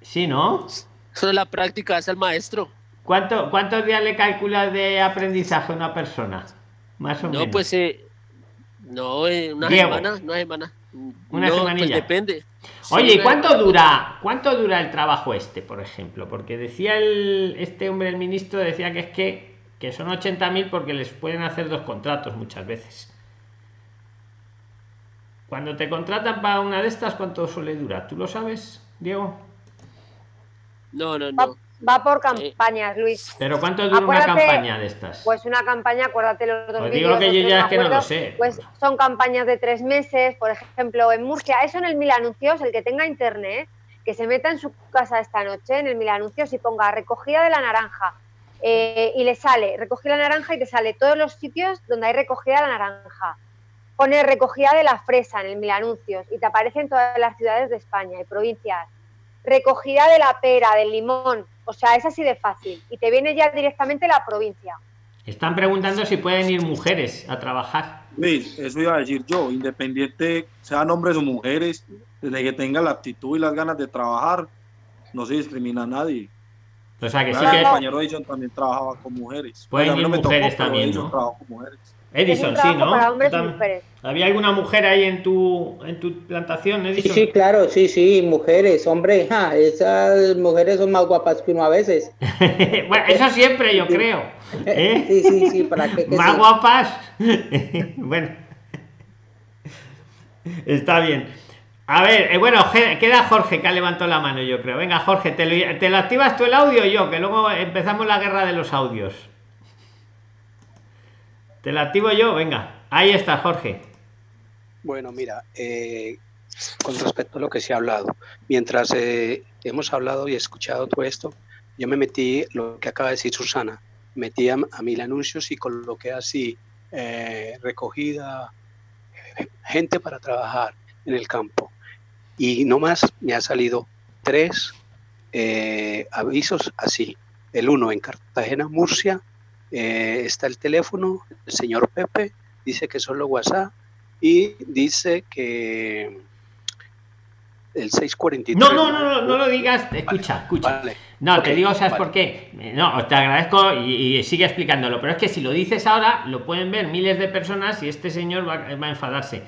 Sí, ¿no? Eso es la práctica, es el maestro. ¿Cuánto, ¿Cuántos días le calculas de aprendizaje a una persona? Más o no, menos. Pues, eh, no, eh, una semana, una semana. Una no, semanilla. Pues depende. Oye, ¿y cuánto dura, cuánto dura el trabajo este, por ejemplo? Porque decía el, este hombre, el ministro, decía que es que, que son 80.000 porque les pueden hacer dos contratos muchas veces. Cuando te contratan para una de estas, ¿cuánto suele durar? ¿Tú lo sabes, Diego? No, no, no. Va por campañas, Luis. ¿Pero cuánto dura una campaña de estas? Pues una campaña, acuérdate los dos pues digo que yo ya es que no lo sé. Pues son campañas de tres meses, por ejemplo, en Murcia. Eso en el Mil Anuncios, el que tenga internet, que se meta en su casa esta noche, en el Mil Anuncios, y ponga recogida de la naranja. Eh, y le sale, recogida la naranja y te sale todos los sitios donde hay recogida la naranja. Pone recogida de la fresa en el Mil Anuncios y te aparecen todas las ciudades de España y provincias. Recogida de la pera, del limón, o sea, es así de fácil. Y te viene ya directamente la provincia. Están preguntando si pueden ir mujeres a trabajar. Luis, eso iba a decir yo, independiente sean hombres o mujeres, desde que tengan la actitud y las ganas de trabajar, no se discrimina a nadie. O sea que sí que. El compañero Edison también trabajaba con mujeres. Pueden ir mujeres también, ¿no? con mujeres. Edison, sí, ¿no? ¿Había alguna mujer ahí en tu, en tu plantación, Edison? Sí, sí, claro, sí, sí, mujeres, hombre, esas mujeres son más guapas que uno a veces. bueno, eso siempre yo creo. ¿eh? Sí, sí, sí, para qué. más guapas. bueno, está bien. A ver, eh, bueno, queda Jorge que ha levantado la mano, yo creo. Venga, Jorge, ¿te lo, ¿te lo activas tú el audio yo? Que luego empezamos la guerra de los audios. Te la activo yo, venga. Ahí está, Jorge. Bueno, mira, eh, con respecto a lo que se ha hablado, mientras eh, hemos hablado y escuchado todo esto, yo me metí, lo que acaba de decir Susana, metí a, mil anuncios y coloqué así, eh, recogida, gente para trabajar en el campo. Y nomás me ha salido tres avisos así. El uno en Cartagena, Murcia, eh, está el teléfono, el señor Pepe dice que solo WhatsApp y dice que el 643. No, no, no, no, no lo digas. Escucha, escucha. no, te digo, ¿sabes por qué? No, te agradezco y, sigue explicándolo, pero es que si lo dices ahora, lo pueden ver miles de personas y este señor va, a enfadarse.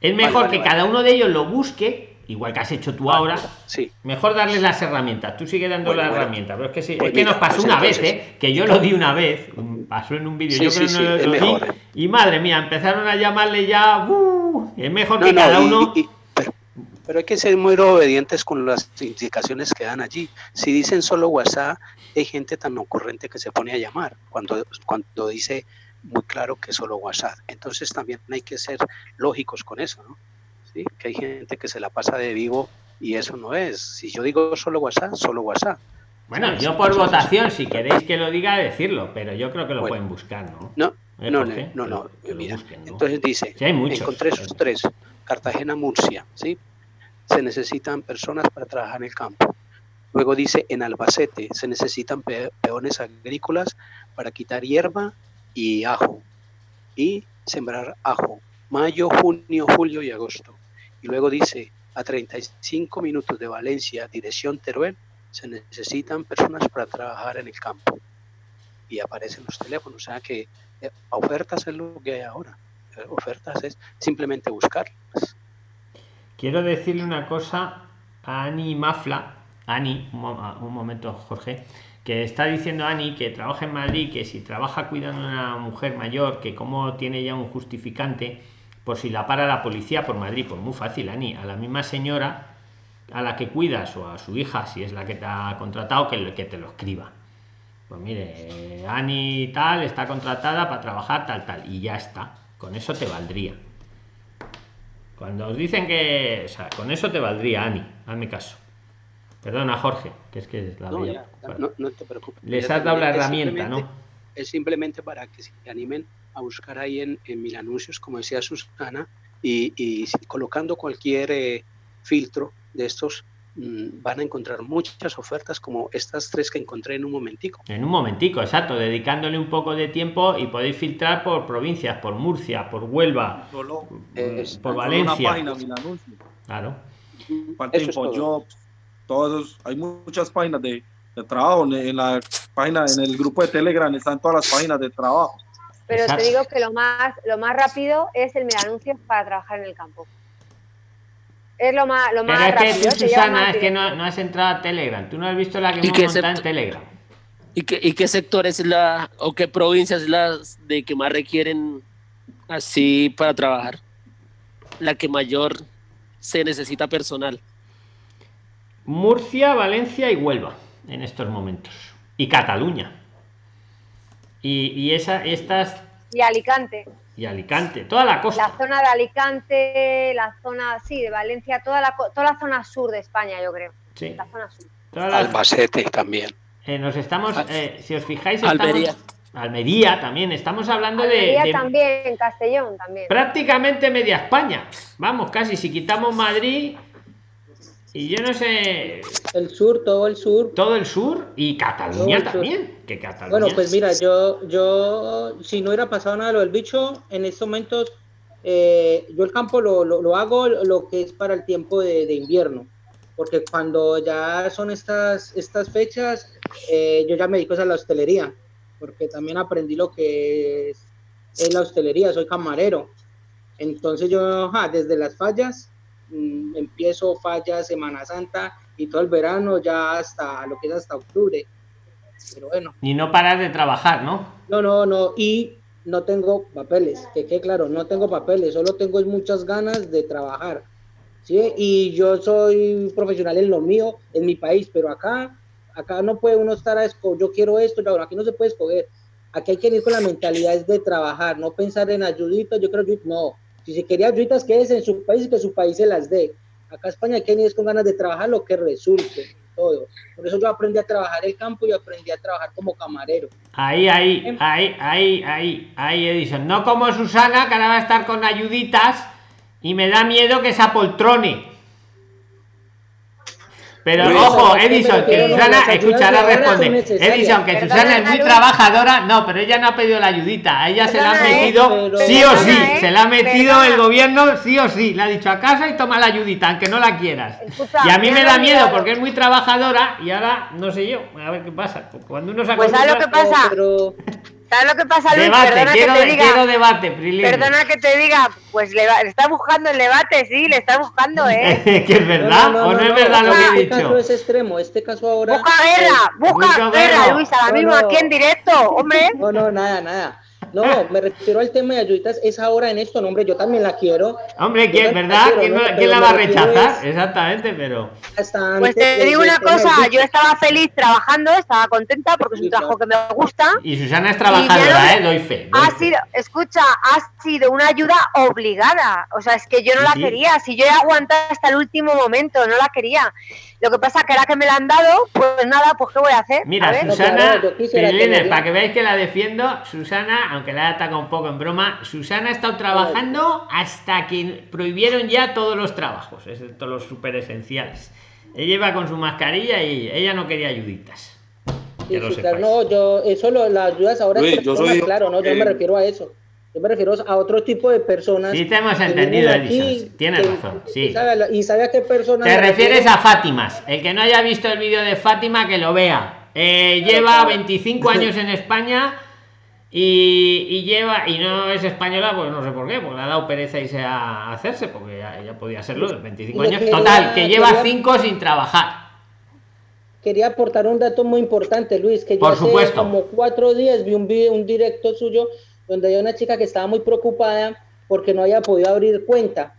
Es mejor que cada uno de ellos lo busque igual que has hecho tú ahora, sí. mejor darles las herramientas. Tú sigue dando las herramientas. Pero es que sí, pues es que nos pasó pues una vez, ¿eh? que yo lo di una vez, pasó en un vídeo, yo creo que no lo, di, ¿eh? y madre mía, empezaron a llamarle ya, uh, es mejor que cada uno. pero, hay que ser muy obedientes con las indicaciones que dan allí. Si dicen solo WhatsApp, hay gente tan ocurrente que se pone a llamar cuando, cuando dice muy claro que solo WhatsApp. Entonces también hay que ser lógicos con eso, ¿no? Que hay gente que se la pasa de vivo y eso no es. Si yo digo solo WhatsApp, solo WhatsApp. Bueno, yo por votación, si queréis que lo diga, decirlo, pero yo creo que lo pueden buscar, ¿no? No, no, no, no, Mira, entonces dice, hay encontré esos tres, Cartagena, Murcia, ¿sí? Se necesitan personas para trabajar en el campo. Luego dice, en Albacete se necesitan peones agrícolas para quitar hierba y ajo y sembrar ajo. Mayo, junio, julio y agosto. Y luego dice, a 35 minutos de Valencia, dirección Teruel, se necesitan personas para trabajar en el campo. Y aparecen los teléfonos. O sea que eh, ofertas es lo que hay ahora. Eh, ofertas es simplemente buscarlas. Quiero decirle una cosa a Ani Mafla. Ani, un, momento, Jorge que está diciendo Ani que trabaja en Madrid, que si trabaja cuidando a una mujer mayor, que como tiene ya un justificante, por si la para la policía por Madrid, pues muy fácil, Ani, a la misma señora a la que cuidas o a su hija, si es la que te ha contratado, que, que te lo escriba. Pues mire, Ani tal está contratada para trabajar tal, tal, y ya está. Con eso te valdría. Cuando os dicen que, o sea, con eso te valdría, Ani, hazme caso. Perdona, Jorge, que es que la no, no, te preocupes. Les has dado la herramienta, ¿no? Es simplemente para que se animen a buscar ahí en, en mil anuncios, como decía Susana, y, y colocando cualquier eh, filtro de estos mm, van a encontrar muchas ofertas como estas tres que encontré en un momentico. En un momentico, exacto, dedicándole un poco de tiempo y podéis filtrar por provincias, por Murcia, por Huelva, por Valencia. claro. todos, hay muchas páginas de, de, trabajo en la página, en el grupo de Telegram están todas las páginas de trabajo. Pero te digo que lo más, lo más rápido es el anuncios para trabajar en el campo. Es lo más, lo más Pero es que tú, Susana, es que no, has entrado a Telegram. Tú no has visto la que hemos montado en Telegram. ¿Y qué, ¿Y qué sector es la, o qué provincias es la de que más requieren así para trabajar? La que mayor se necesita personal. Murcia, Valencia y Huelva. en estos momentos. Y Cataluña. Y, y esa, estas... Y Alicante. Y Alicante, toda la costa. La zona de Alicante, la zona, sí, de Valencia, toda la, toda la zona sur de España, yo creo. Sí. La zona sur. Albacete también. Eh, nos estamos, eh, si os fijáis, estamos, Almería. Almería también, estamos hablando Almería de, de, también, Castellón también. Prácticamente media España. Vamos, casi, si quitamos Madrid, y yo no sé. El sur, todo el sur. Todo el sur y Cataluña también. Que Cataluña. Bueno, pues mira, yo, yo, si no hubiera pasado nada lo del bicho, en estos momentos, eh, yo el campo lo, lo, lo, hago lo que es para el tiempo de, de invierno. Porque cuando ya son estas, estas fechas, eh, yo ya me dedico a la hostelería. Porque también aprendí lo que es, es la hostelería, soy camarero. Entonces yo, ja, desde las fallas, mmm, empiezo fallas Semana Santa y todo el verano ya hasta lo que es hasta octubre. Pero bueno. Y no parar de trabajar, ¿no? No, no, no. Y no tengo papeles, que claro, no tengo papeles, solo tengo muchas ganas de trabajar. ¿sí? Y yo soy profesional en lo mío, en mi país, pero acá, acá no puede uno estar a escoger, yo quiero esto, yo, aquí no se puede escoger. Aquí hay que ir con la mentalidad de trabajar, no pensar en ayuditas, yo creo que no. Si se quería ayuditas, quédese en su país y que su país se las dé. Acá España hay que ir con ganas de trabajar lo que resulte, todo. Por eso yo aprendí a trabajar el campo y aprendí a trabajar como camarero. Ahí, ahí, ahí, ahí, ahí, ahí, Edison. No como Susana, que ahora va a estar con ayuditas y me da miedo que se apoltrone. Pero Luis, ojo, Edison, que Susana escuchará responder. Edison, que Susana es muy trabajadora. No, pero ella no ha pedido la ayudita. A ella se la ha metido sí o sí. Se la ha metido el gobierno sí o sí. Le ha dicho a casa y toma la ayudita, aunque no la quieras. Y a mí me da miedo porque es muy trabajadora y ahora no sé yo. A ver qué pasa. Cuando uno se Pues ¿sabes lo que pasa? ¿Sabes lo que pasa, Luis? Debate, perdona quiero, que te diga, quiero debate, Prilín. Perdona que te diga, pues le, va, le, está buscando el debate, sí, le está buscando, ¿eh? ¿Que es verdad No, no, no, o no, no, es verdad no, lo que he Este dicho? caso es extremo, este caso ahora. Busca guerra, busca, guerra. Luis, ahora No, mismo no. aquí en directo, hombre. No, no, nada, nada. No, me refiero al tema de ayuditas, es ahora en esto, no, hombre, yo también la quiero. Hombre, ¿quién, verdad? quiero, ¿Quién, la va a rechazar? es Exactamente, pero. Pues te digo una del cosa, yo estaba feliz trabajando, estaba contenta porque es un trabajo que me gusta. Y Susana es trabajadora, no- ¿eh? Doy fe. doy Ha fe. sido, escucha, ha sido una ayuda obligada. O sea, es que yo no Sí, la sí. quería. Si yo he aguantado hasta el último momento, no la quería. Lo que pasa que ahora que me la han dado, pues nada, pues ¿qué voy a hacer? Mira, A. Susana, para que veáis que la defiendo, Susana, aunque la he atacado un poco en broma, Susana ha estado trabajando hasta que prohibieron ya todos los trabajos, excepto los super esenciales. Ella iba con su mascarilla y ella no quería ayuditas. Sí, Que sí, claro, no, yo, eso lo, las ayudas ahora Luis, es yo soy- claro, no, yo eh, me refiero a eso. Yo me refiero a otro tipo de personas. Sí, te hemos entendido, Edison. Tienes que- razón, que sí. sabe a la- y sabe a qué personas. Te refieres refiero. a Fátimas. El que no haya visto el vídeo de Fátima, que lo vea. Eh, Claro, lleva claro. 25 años en España y, y lleva y no es española, pues no sé por qué, porque le ha dado pereza irse a hacerse, porque ya, ya podía serlo, de 25 Y años. quería- Total, que lleva quería- 5 sin trabajar. Quería aportar un dato muy importante, Luis, que yo Por hace supuesto. como cuatro días vi un, video, un directo suyo donde había una chica que estaba muy preocupada porque no había podido abrir cuenta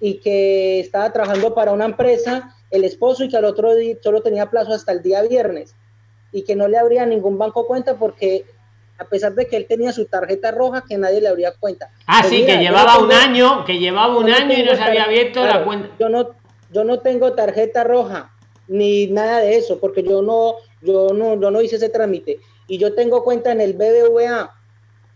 y que estaba trabajando para una empresa, el esposo, y que al otro día solo tenía plazo hasta el día viernes y que no le abría ningún banco cuenta porque a pesar de que él tenía su tarjeta roja, que nadie le abría cuenta. Ah, Pues sí, mira, que llevaba no un tengo- año, que llevaba un no año y tengo no se había abierto la claro, cuenta. Yo no, yo no tengo tarjeta roja ni nada de eso, porque yo no, yo no, yo no hice ese trámite. Y yo tengo cuenta en el BBVA.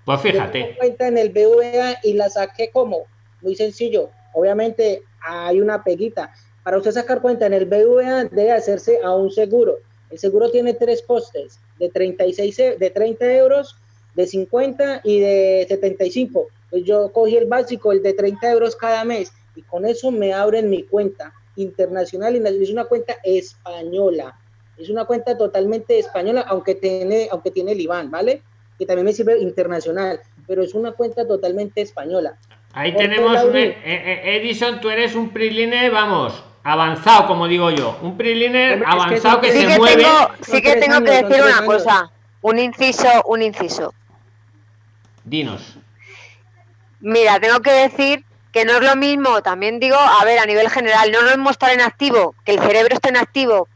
Pues Yo fíjate. tengo cuenta en el BBVA y la saqué como muy sencillo. Obviamente hay una peguita. Para usted sacar cuenta en el BBVA debe hacerse a un seguro. El seguro tiene tres costes, de 36, e- de 30 euros, de 50 y de 75. Pues yo cogí el básico, el de 30 euros cada mes, y con eso me abren mi cuenta internacional y es una cuenta española. Es una cuenta totalmente española, aunque tiene, aunque tiene el IBAN, ¿vale? Que también me sirve internacional, pero es una cuenta totalmente española. Ahí Porque tenemos un eh, eh, Edison, tú eres un preliner, vamos, avanzado, como digo yo. Un preliner es que avanzado que, Sí se que mueve. tengo, sí que tengo que años, decir una años. cosa. Un inciso, un inciso. Dinos. Mira, tengo que decir que no es lo mismo, también digo, a ver, a nivel general, no lo mismo estar en activo, que el cerebro esté en activo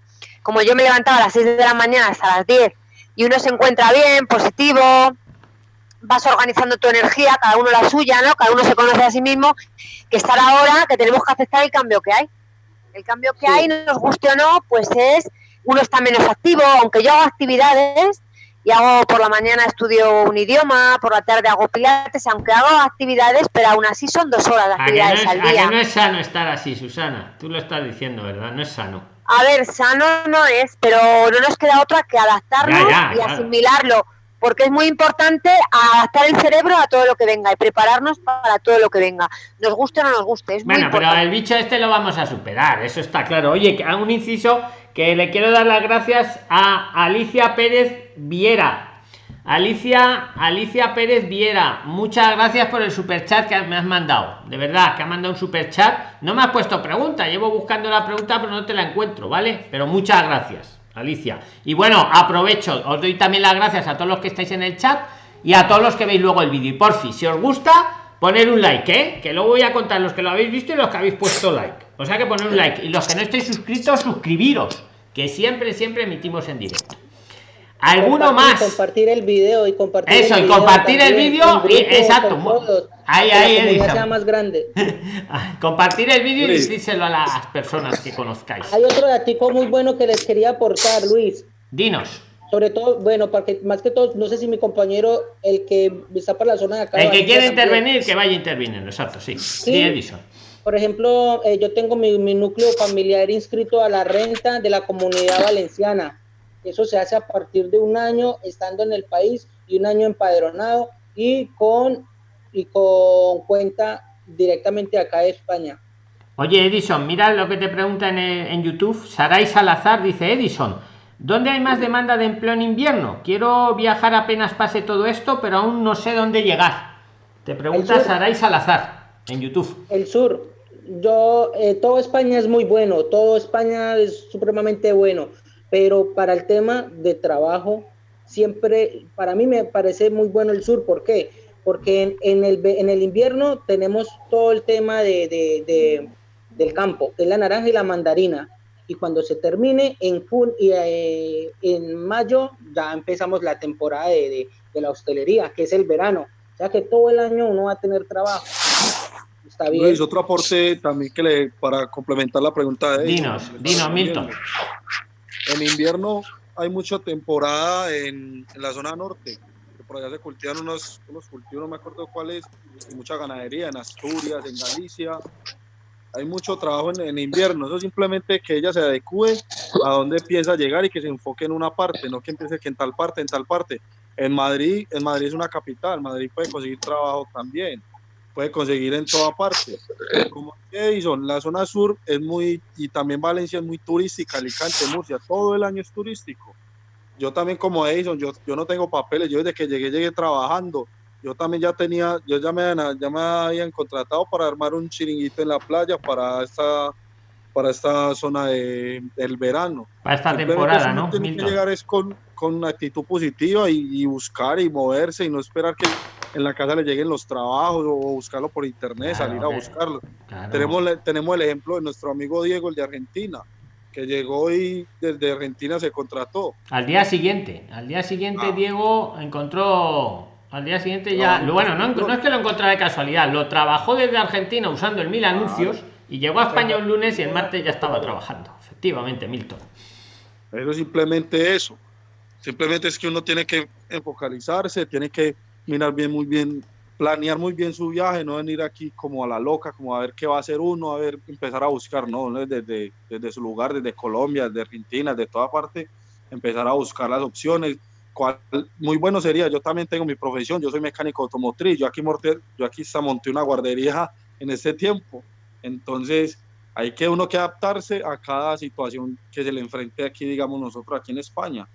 como yo me levantaba a las 6 de la mañana hasta las 10 y uno se encuentra bien, positivo, vas organizando tu energía, cada uno la suya, ¿no? Cada uno se conoce a sí mismo, que estar ahora, que tenemos que aceptar el cambio que hay. El cambio que hay, nos guste o no, pues es, uno está menos activo, aunque yo hago actividades y hago por la mañana estudio un idioma, por la tarde hago pilates, aunque hago actividades, pero aún así son dos horas de actividades no es, al día. no es sano estar así, Susana? Tú lo estás diciendo, ¿verdad? No es sano. A ver, sano no es, pero no nos queda otra que adaptarnos Ya, ya, y asimilarlo, porque es muy importante adaptar el cerebro a todo lo que venga y prepararnos para todo lo que venga. Nos guste o no nos guste, es muy Bueno, pero importante. el bicho este lo vamos a superar, eso está claro. Oye, que- a un inciso que le quiero dar las gracias a Alicia Pérez Viera. Alicia, Alicia Pérez Viera, muchas gracias por el super chat que me has mandado. De verdad, que ha mandado un super chat. No me has puesto pregunta, llevo buscando la pregunta, pero no te la encuentro, ¿vale? Pero muchas gracias, Alicia. Y bueno, aprovecho, os doy también las gracias a todos los que estáis en el chat y a todos los que veis luego el vídeo. Y por fin, si os gusta, poner un like, ¿eh? Que luego voy a contar los que lo habéis visto y los que habéis puesto like. O sea que poner un like. Y los que no estéis suscritos, suscribiros. Que siempre, siempre emitimos en directo. ¿Alguno Compartir, más? Compartir el video y compartir Eso, el y video compartir el también, grupos, y- exacto, todos, ahí, que la ahí, Elisa. sea más grande. Compartir el vídeo y Luis. decírselo a las personas que conozcáis. Hay otro datico muy bueno que les quería aportar, Luis. Dinos. Sobre todo, bueno, porque más que todo, no sé si mi compañero, el que está por la zona de acá. El que quiere también. intervenir, que vaya interviniendo. Exacto, sí. Sí, Edison. Por ejemplo, eh, yo tengo mi, mi núcleo familiar inscrito a la renta de la comunidad valenciana. Eso se hace a partir de un año estando en el país y un año empadronado y con, y con cuenta directamente acá de España. Oye, Edison, mira lo que te pregunta en, en YouTube. Saray Salazar dice: Edison, ¿dónde hay más demanda de empleo en invierno? Quiero viajar apenas pase todo esto, pero aún no sé dónde llegar. Te pregunta. Saray Salazar en YouTube. El sur, yo, eh, todo España es muy bueno, todo España es supremamente bueno, pero para el tema de trabajo, siempre, para mí me parece muy bueno el sur. ¿Por qué? Porque en, en el, en el invierno tenemos todo el tema de, de- de- del campo, que es la naranja y la mandarina. Y cuando se termine en, jun- y, eh, en mayo, ya empezamos la temporada de, de- de la hostelería, que es el verano. O sea que todo el año uno va a tener trabajo. Está bien. Luis, otro aporte también que le, para complementar la pregunta de Dinos, dinos, Milton. En invierno hay mucha temporada en, la zona norte, por allá se cultivan unos, unos cultivos, no me acuerdo cuáles, y mucha ganadería en Asturias, en Galicia. Hay mucho trabajo en, en invierno, eso simplemente que ella se adecue a dónde piensa llegar y que se enfoque en una parte, no que empiece que en tal parte, en tal parte. En Madrid, en Madrid es una capital, Madrid puede conseguir trabajo también, puede conseguir en toda parte. Como Edison, la zona sur es muy, y también Valencia es muy turística, Alicante, Murcia, todo el año es turístico. Yo también como Edison, yo, yo no tengo papeles, yo desde que llegué, llegué trabajando. Yo también ya tenía, yo ya me, ya me habían contratado para armar un chiringuito en la playa para esta, para esta zona de, del verano. Para esta temporada, ¿no? Tiene que llegar es con, con una actitud positiva y, y buscar y moverse y no esperar que en la casa le lleguen los trabajos o buscarlo por internet, Claro, salir a buscarlo. Claro. Tenemos, tenemos el ejemplo de nuestro amigo Diego, el de Argentina, que llegó y desde Argentina se contrató. Al día siguiente, al día siguiente Ah. Diego encontró, al día siguiente ya, bueno, no, no. no es que lo encontrara de casualidad, lo trabajó desde Argentina usando el mil anuncios y llegó a España un lunes y el martes ya estaba trabajando. Efectivamente, Milton. Pero simplemente eso. Simplemente es que uno tiene que enfocalizarse, tiene que mirar bien, muy bien, planear muy bien su viaje, no venir aquí como a la loca, como a ver qué va a hacer uno, a ver, empezar a buscar, no, desde, desde su lugar, desde Colombia, desde Argentina, de toda parte, empezar a buscar las opciones. Cuál, muy bueno sería, yo también tengo mi profesión, yo soy mecánico automotriz, yo aquí, morte, yo aquí monté una guardería en este tiempo, entonces hay que uno que adaptarse a cada situación que se le enfrente aquí, digamos nosotros aquí en España.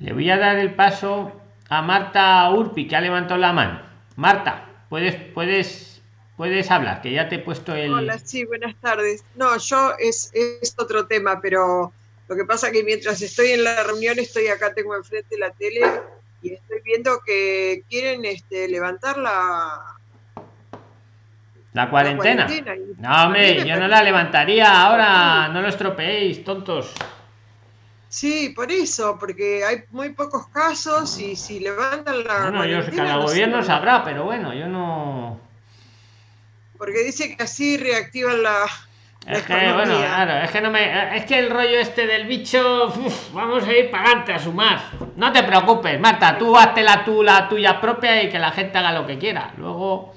Le voy a dar el paso a Marta Urpi, que ha levantado la mano. Marta, puedes, puedes, puedes hablar, que ya te he puesto el. Hola, sí, buenas tardes. No, yo es, es otro tema, pero lo que pasa que mientras estoy en la reunión, estoy acá, tengo enfrente la tele y estoy viendo que quieren este, levantar la, La cuarentena. No, hombre, yo no la levantaría ahora, no lo estropeéis, tontos. Sí, por eso, porque hay muy pocos casos y si levantan la. Bueno, yo sé que cada no gobierno sabrá, pero bueno, yo no. Porque dice que así reactivan la. la Es que, economía. bueno, claro, es que no me. Es que el rollo este del bicho. uf, vamos a ir para adelante a sumar. No te preocupes, Marta, tú hazte la, tú, la tuya propia y que la gente haga lo que quiera. Luego.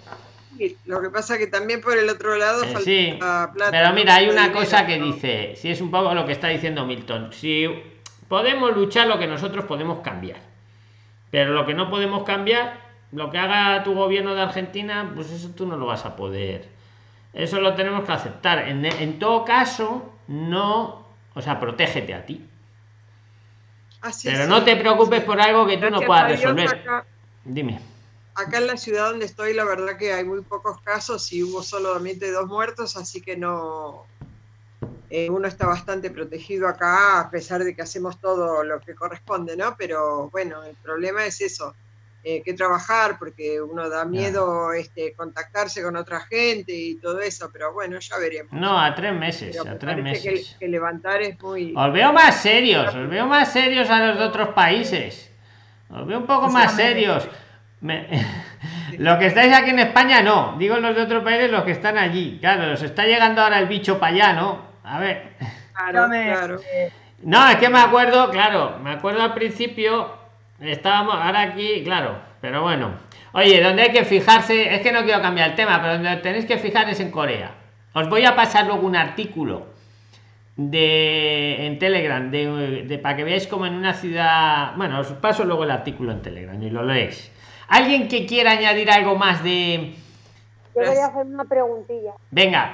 Lo que pasa que también por el otro lado Eh, falta sí, plata. pero mira, hay una dinero, cosa que ¿no? dice, si es un poco lo que está diciendo Milton, si podemos luchar lo que nosotros podemos cambiar, pero lo que no podemos cambiar, lo que haga tu gobierno de Argentina, pues eso tú no lo vas a poder. Eso lo tenemos que aceptar. En, en todo caso, no, o sea, protégete a ti. Pero sí. no te preocupes por algo que tú no puedas resolver. Dime. Acá en la ciudad donde estoy, la verdad que hay muy pocos casos y hubo solamente dos muertos, así que no. eh, uno está bastante protegido acá, a pesar de que hacemos todo lo que corresponde, ¿no? Pero bueno, el problema es eso, eh, que trabajar, porque uno da miedo este, contactarse con otra gente y todo eso, pero bueno, ya veremos. No, a tres meses, Pero a tres meses. que, que levantar es muy. Os veo más serios, os veo más serios a los de otros países. Os veo un poco más serios. Me- Lo que estáis aquí en España no, digo los de otros países los que están allí. Claro, os está llegando ahora el bicho para allá, ¿no? A ver. Claro, claro. No, es que me acuerdo, claro, me acuerdo al principio, estábamos ahora aquí, claro, pero bueno. Oye, donde hay que fijarse, es que no quiero cambiar el tema, pero donde tenéis que fijar es en Corea. Os voy a pasar luego un artículo de en Telegram, de, de- para que veáis como en una ciudad. Bueno, os paso luego el artículo en Telegram y lo leéis. ¿Alguien que quiera añadir algo más de. Yo quería hacer una preguntilla. Venga,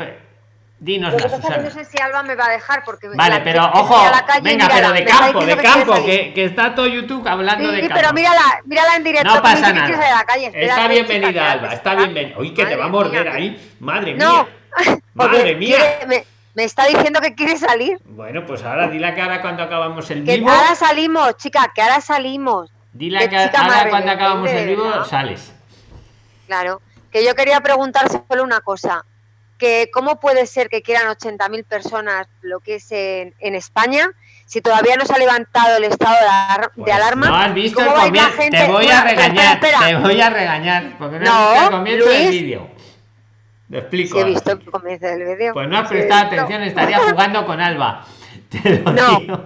dinos, que que Susana. no sé si Alba me va a dejar porque Vale, la- pero que ojo, a la calle, venga, mírala, pero de campo, de que campo, que, que está todo YouTube hablando Sí, de sí, campo. pero mírala, mírala en directo. No que pasa que a nada. la calle. Está chica, bienvenida, que Alba, está bienvenida. Uy, que te va a morder mía. ahí. Madre No, mía. Madre mía. quiere- me, me está diciendo que quiere salir. Bueno, pues ahora dile que ahora cuando acabamos el Que vivo. ahora salimos, chica, que ahora salimos. Dile Qué que ahora cuando acabamos el vivo ¿verdad? sales. Claro. Que yo quería preguntar solo una cosa. Que cómo puede ser que quieran 80.000 personas lo que es en, en España si todavía no se ha levantado el estado de, alar- de alarma. Pues No has visto el ¿Cómo va a ir la comienzo. gente? Te voy Bueno, a regañar. espera, Te voy a regañar. Porque no, No, has visto el comienzo del vídeo. Te explico. Sí, he visto el comienzo del vídeo. Pues no has prestado atención, estaría jugando con Alba. Te lo No. digo.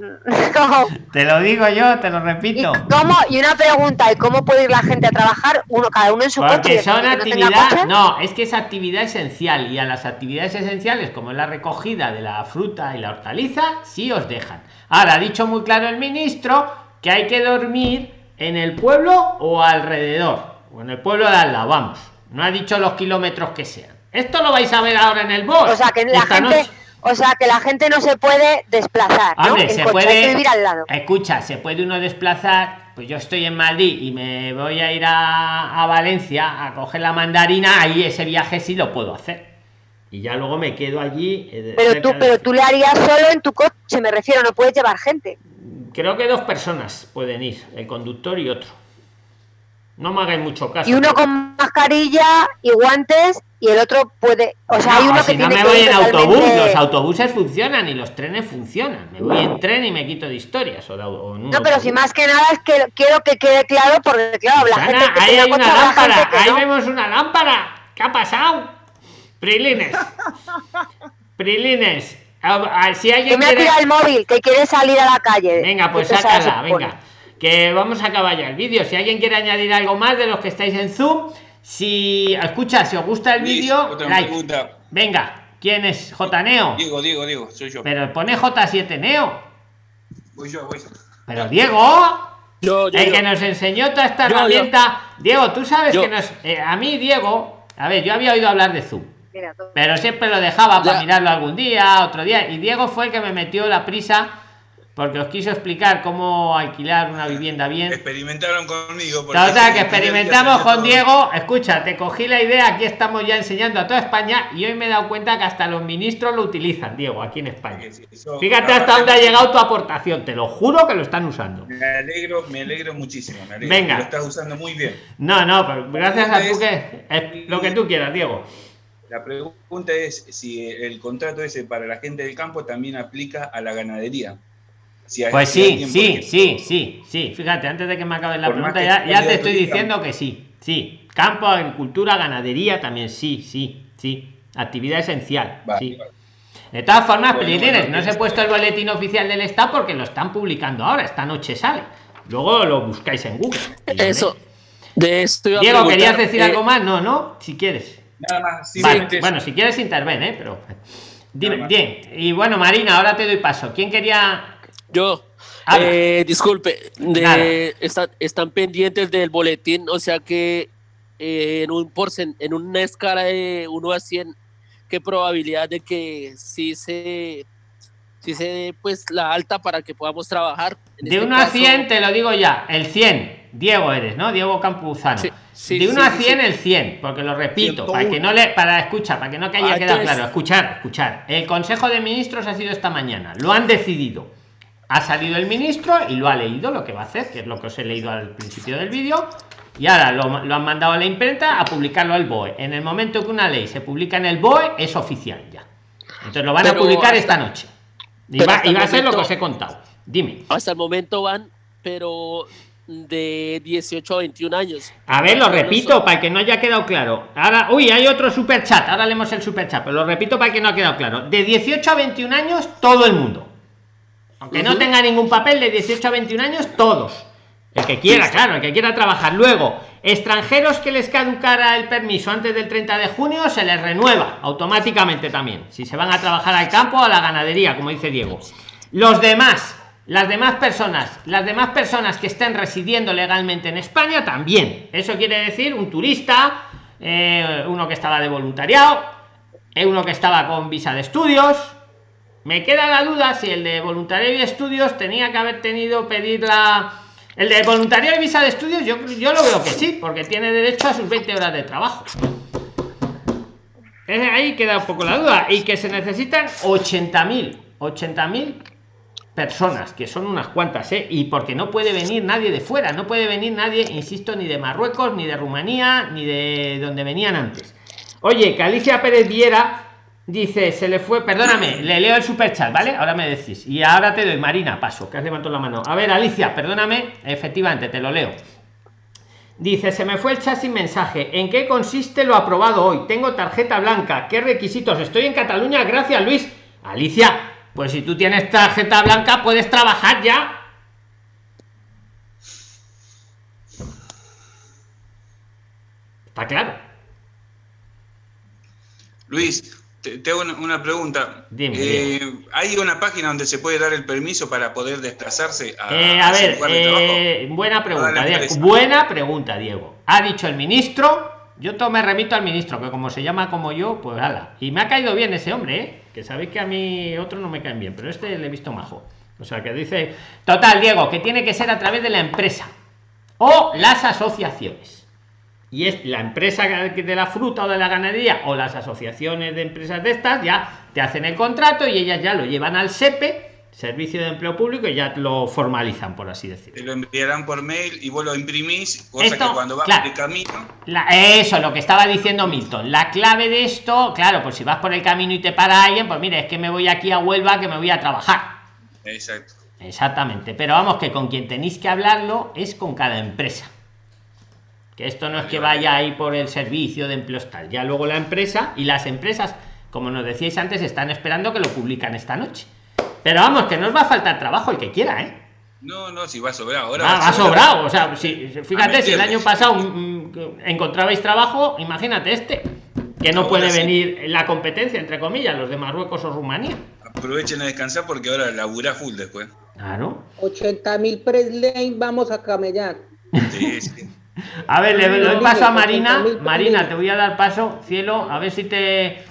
Te lo digo yo, te lo repito. ¿Cómo? Y una pregunta, ¿y cómo puede ir la gente a trabajar? Uno, cada uno en su coche. y Porque el son no actividad, coche? no, es que es actividad esencial y a las actividades esenciales como es la recogida de la fruta y la hortaliza, sí os dejan. Ahora ha dicho muy claro el ministro que hay que dormir en el pueblo o alrededor, o en el pueblo de al lado, vamos. No ha dicho los kilómetros que sean. Esto lo vais a ver ahora en el bus. O sea, que la gente, noche. O sea, que la gente no se puede desplazar, ¿no? Hombre, En se coche, puede. hay que vivir al lado. Escucha, se puede uno desplazar. Pues yo estoy en Madrid y me voy a ir a, a Valencia a coger la mandarina. Ahí ese viaje sí lo puedo hacer. Y ya luego me quedo allí. eh, Pero tú, pero tú le harías solo en tu coche, me refiero, no puedes llevar gente. Creo que dos personas pueden ir, el conductor y otro. No me hagáis mucho caso. Y uno con mascarilla y guantes y el otro puede, o sea, hay No, uno si que no tiene me que voy en autobús, totalmente- los autobuses funcionan y los trenes funcionan. Me voy en tren y me quito de historias. O de- o No, pero si más que nada es que quiero que quede claro, porque claro, la gente que ahí hay una lámpara, gente que ahí no. vemos una lámpara. ¿Qué ha pasado? Prilines. Prilines. A- a- Si Que alguien me ha quiere... tirado el móvil, que quiere salir a la calle. Venga, pues sácala, venga. Que vamos a acabar ya el vídeo. Si alguien quiere añadir algo más de los que estáis en Zoom, si escucha, si os gusta el vídeo, otra like. pregunta. Venga, ¿quién es? J Neo. Diego, Diego, Diego, soy yo. Pero pone J7 Neo. Voy yo, voy. Pero Diego, Yo, yo, el yo. que nos enseñó toda esta Yo, yo. herramienta. Diego, tú sabes Yo. que nos. eh, a mí, Diego, a ver, yo había oído hablar de Zoom. Mira, Pero siempre lo dejaba para Ya. mirarlo algún día, otro día. Y Diego fue el que me metió la prisa porque os quiso explicar cómo alquilar una vivienda bien. Experimentaron conmigo. Total, que experimentamos con todo- Diego. Escucha, te cogí la idea, aquí estamos ya enseñando a toda España y hoy me he dado cuenta que hasta los ministros lo utilizan, Diego, aquí en España. Sí, sí, eso- Fíjate hasta dónde ha llegado tu aportación, te lo juro que lo están usando. Me alegro, me alegro muchísimo. Me alegro. Venga. Lo estás usando muy bien. No, no, pero gracias a tú que... es lo que tú quieras, Diego. La pregunta es si el contrato ese para la gente del campo también aplica a la ganadería. Pues sí, sí, sí, sí, sí. Fíjate, antes de que me acabe la pregunta, ya, ya te estoy diciendo que sí, sí. Campo, agricultura, ganadería también, sí, sí, sí. Actividad esencial, sí. De todas formas, bueno, no se ha puesto el boletín oficial del Estado porque lo están publicando ahora, esta noche sale. Luego lo buscáis en Google. Eso. De esto Diego, ¿querías decir algo eh, más? No, no, si quieres. Nada más. bueno, si quieres interven, ¿eh? pero dime, bien. Y bueno, Marina, ahora te doy paso. ¿Quién quería? Yo. Eh, disculpe, de, están pendientes del boletín, o sea que eh, en un porcent, en una escala de 1 a 100, ¿qué probabilidad de que sí se si se dé pues la alta para que podamos trabajar. de 1 este a 100 te lo digo ya, el 100, Diego eres, ¿no? Diego Campuzano. de 1 a 100 el 100, porque lo repito, para que no le para escuchar, para que no que haya ah, quedado claro, escuchar, escuchar. El Consejo de Ministros ha sido esta mañana, lo han decidido. Ha salido el ministro y lo ha leído lo que va a hacer, que es lo que os he leído al principio del vídeo. Y ahora lo, lo han mandado a la imprenta a publicarlo al BOE. En el momento que una ley se publica en el BOE, es oficial ya. Entonces lo van a publicar esta noche. Y va, a ser lo que os he contado. Dime. Hasta el momento van, pero de 18 a 21 años. A ver, lo repito para que no haya quedado claro. Ahora, uy, hay otro super chat. Ahora leemos el super chat, pero lo repito para que no ha quedado claro. De 18 a 21 años, todo el mundo. Aunque no tenga ningún papel, de 18 a 21 años, todos. El que quiera, claro, el que quiera trabajar. Luego, extranjeros que les caducara el permiso antes del 30 de junio, se les renueva automáticamente también. Si se van a trabajar al campo o a la ganadería, como dice Diego. Los demás, las demás personas, las demás personas que estén residiendo legalmente en España, también. Eso quiere decir un turista, eh, uno que estaba de voluntariado, eh, uno que estaba con visa de estudios. Me queda la duda si el de voluntariado y estudios tenía que haber tenido pedir la el de voluntario y visa de estudios, yo, yo lo veo que sí, porque tiene derecho a sus 20 horas de trabajo. Ahí queda un poco la duda. Y que se necesitan 80.000, 80.000 personas, que son unas cuantas, ¿eh? Y porque no puede venir nadie de fuera, no puede venir nadie, insisto, ni de Marruecos, ni de Rumanía, ni de donde venían antes. Oye, que Alicia Pérez Viera Dice, se le fue, perdóname, le leo el super chat, ¿vale? Ahora me decís. Y ahora te doy, Marina, paso, que has levantado la mano. A ver, Alicia, perdóname, efectivamente, te lo leo. Dice, se me fue el chat sin mensaje. ¿En qué consiste lo aprobado hoy? Tengo tarjeta blanca. ¿Qué requisitos? Estoy en Cataluña, gracias Luis. Alicia, pues si tú tienes tarjeta blanca, puedes trabajar ya. Está claro. Luis, tengo una, pregunta. Eh, ¿Hay una página donde se puede dar el permiso para poder desplazarse a, eh, a ver, eh, buena pregunta, Diego. Buena pregunta, Diego. Ha dicho el ministro, yo todo me remito al ministro, que como se llama como yo, pues ala. Y me ha caído bien ese hombre, que sabéis que a mí otros no me caen bien, pero este le he visto majo. O sea, que dice, total, Diego, que tiene que ser a través de la empresa o las asociaciones y es la empresa de la fruta o de la ganadería o las asociaciones de empresas de estas ya te hacen el contrato y ellas ya lo llevan al SEPE servicio de empleo público y ya lo formalizan por así decirlo. Te lo enviarán por mail y vos lo imprimís cosa que cuando vas por el camino eso lo que estaba diciendo Milton. La clave de esto claro pues si vas por el camino y te para alguien pues mire es que me voy aquí a Huelva que me voy a trabajar. Exacto. Exactamente. Pero vamos que con quien tenéis que hablarlo es con cada empresa esto no es que vaya ahí por el servicio de empleo tal, ya luego la empresa y las empresas, como nos decíais antes, están esperando que lo publican esta noche. Pero vamos, que no os va a faltar trabajo el que quiera, ¿eh? No, no, si va sobrado. Ahora ah, va, sobrado. O sea, si, fíjate, si el año pasado mm, encontrabais trabajo, imagínate este, que no puede venir la competencia, entre comillas, los de Marruecos o Rumanía. Aprovechen a descansar porque ahora labura full después. Claro. 80 mil presley vamos a camellar. Sí, sí. A ver, le doy paso a Marina. Marina, te voy a dar paso, cielo, a ver si te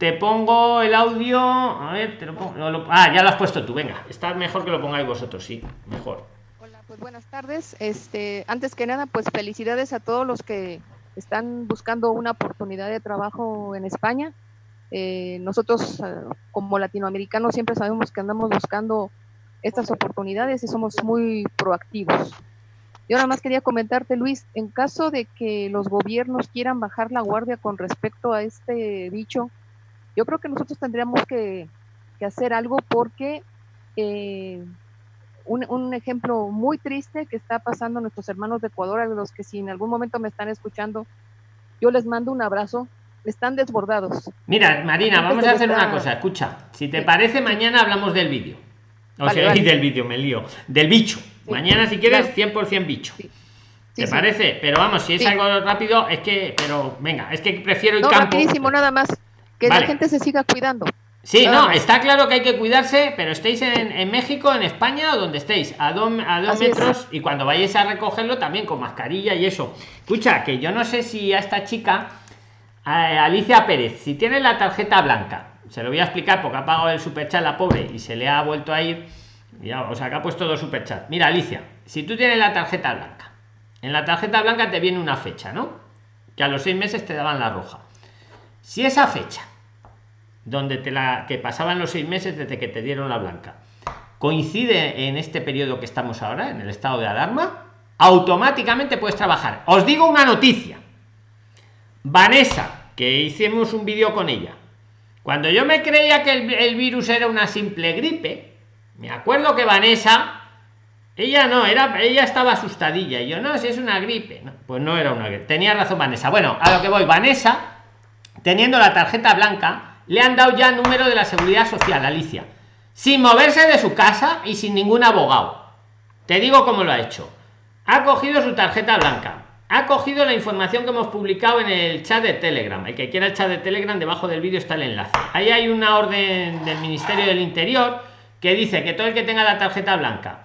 te pongo el audio. A ver, te lo pongo. ah, ya lo has puesto tú, venga. Está mejor que lo pongáis vosotros, sí, mejor. Hola, pues buenas tardes. Este, antes que nada, pues felicidades a todos los que están buscando una oportunidad de trabajo en España. Eh, nosotros, eh, como latinoamericanos, siempre sabemos que andamos buscando estas oportunidades y somos muy proactivos. Yo nada más quería comentarte, Luis, en caso de que los gobiernos quieran bajar la guardia con respecto a este bicho, yo creo que nosotros tendríamos que, hacer algo porque eh, un, un, ejemplo muy triste que está pasando a nuestros hermanos de Ecuador, a los que si en algún momento me están escuchando, yo les mando un abrazo, están desbordados. Mira, Marina, vamos a hacer una cosa, escucha, si te parece, mañana hablamos del vídeo. O sea, del vídeo, me lío, del bicho. Mañana, si quieres, 100% bicho. ¿Te parece? Pero vamos, si es algo rápido, es que, pero venga, es que prefiero el no, campo. rapidísimo, nada más. Que la gente se siga cuidando. Sí, no, está claro que hay que cuidarse, pero estéis en, México, en España o donde estéis, a dos, a dos metros y cuando vayáis a recogerlo también con mascarilla y eso. Escucha, que yo no sé si a esta chica, a Alicia Pérez, si tiene la tarjeta blanca, se lo voy a explicar porque ha pagado el superchat la pobre y se le ha vuelto a ir, ya, o sea, que ha puesto dos superchats. Mira, Alicia, si tú tienes la tarjeta blanca, en la tarjeta blanca te viene una fecha, ¿no? Que a los seis meses te daban la roja. Si esa fecha donde te la que pasaban los seis meses desde que te dieron la blanca coincide en este periodo que estamos ahora en el estado de alarma automáticamente puedes trabajar os digo una noticia Vanessa que hicimos un vídeo con ella cuando yo me creía que el, virus era una simple gripe me acuerdo que Vanessa ella no era ella estaba asustadilla y yo no si es una gripe pues no era una gripe tenía razón Vanessa bueno a lo que voy Vanessa teniendo la tarjeta blanca le han dado ya número de la seguridad social, Alicia, sin moverse de su casa y sin ningún abogado. Te digo cómo lo ha hecho. Ha cogido su tarjeta blanca, ha cogido la información que hemos publicado en el chat de Telegram. El que quiera el chat de Telegram, debajo del vídeo está el enlace. Ahí hay una orden del Ministerio del Interior que dice que todo el que tenga la tarjeta blanca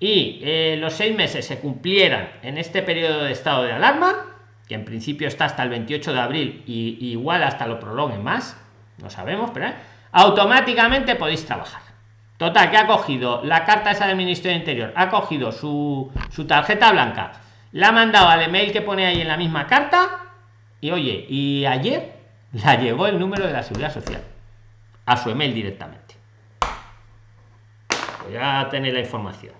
y eh, los seis meses se cumplieran en este periodo de estado de alarma, que en principio está hasta el 28 de abril y igual hasta lo prolonguen más, no sabemos, pero ¿eh? automáticamente podéis trabajar. Total, que ha cogido la carta esa del Ministerio de Interior, ha cogido su, su tarjeta blanca, la ha mandado al email que pone ahí en la misma carta y oye, y ayer la llegó el número de la seguridad social a su email directamente. Ya tenéis la información.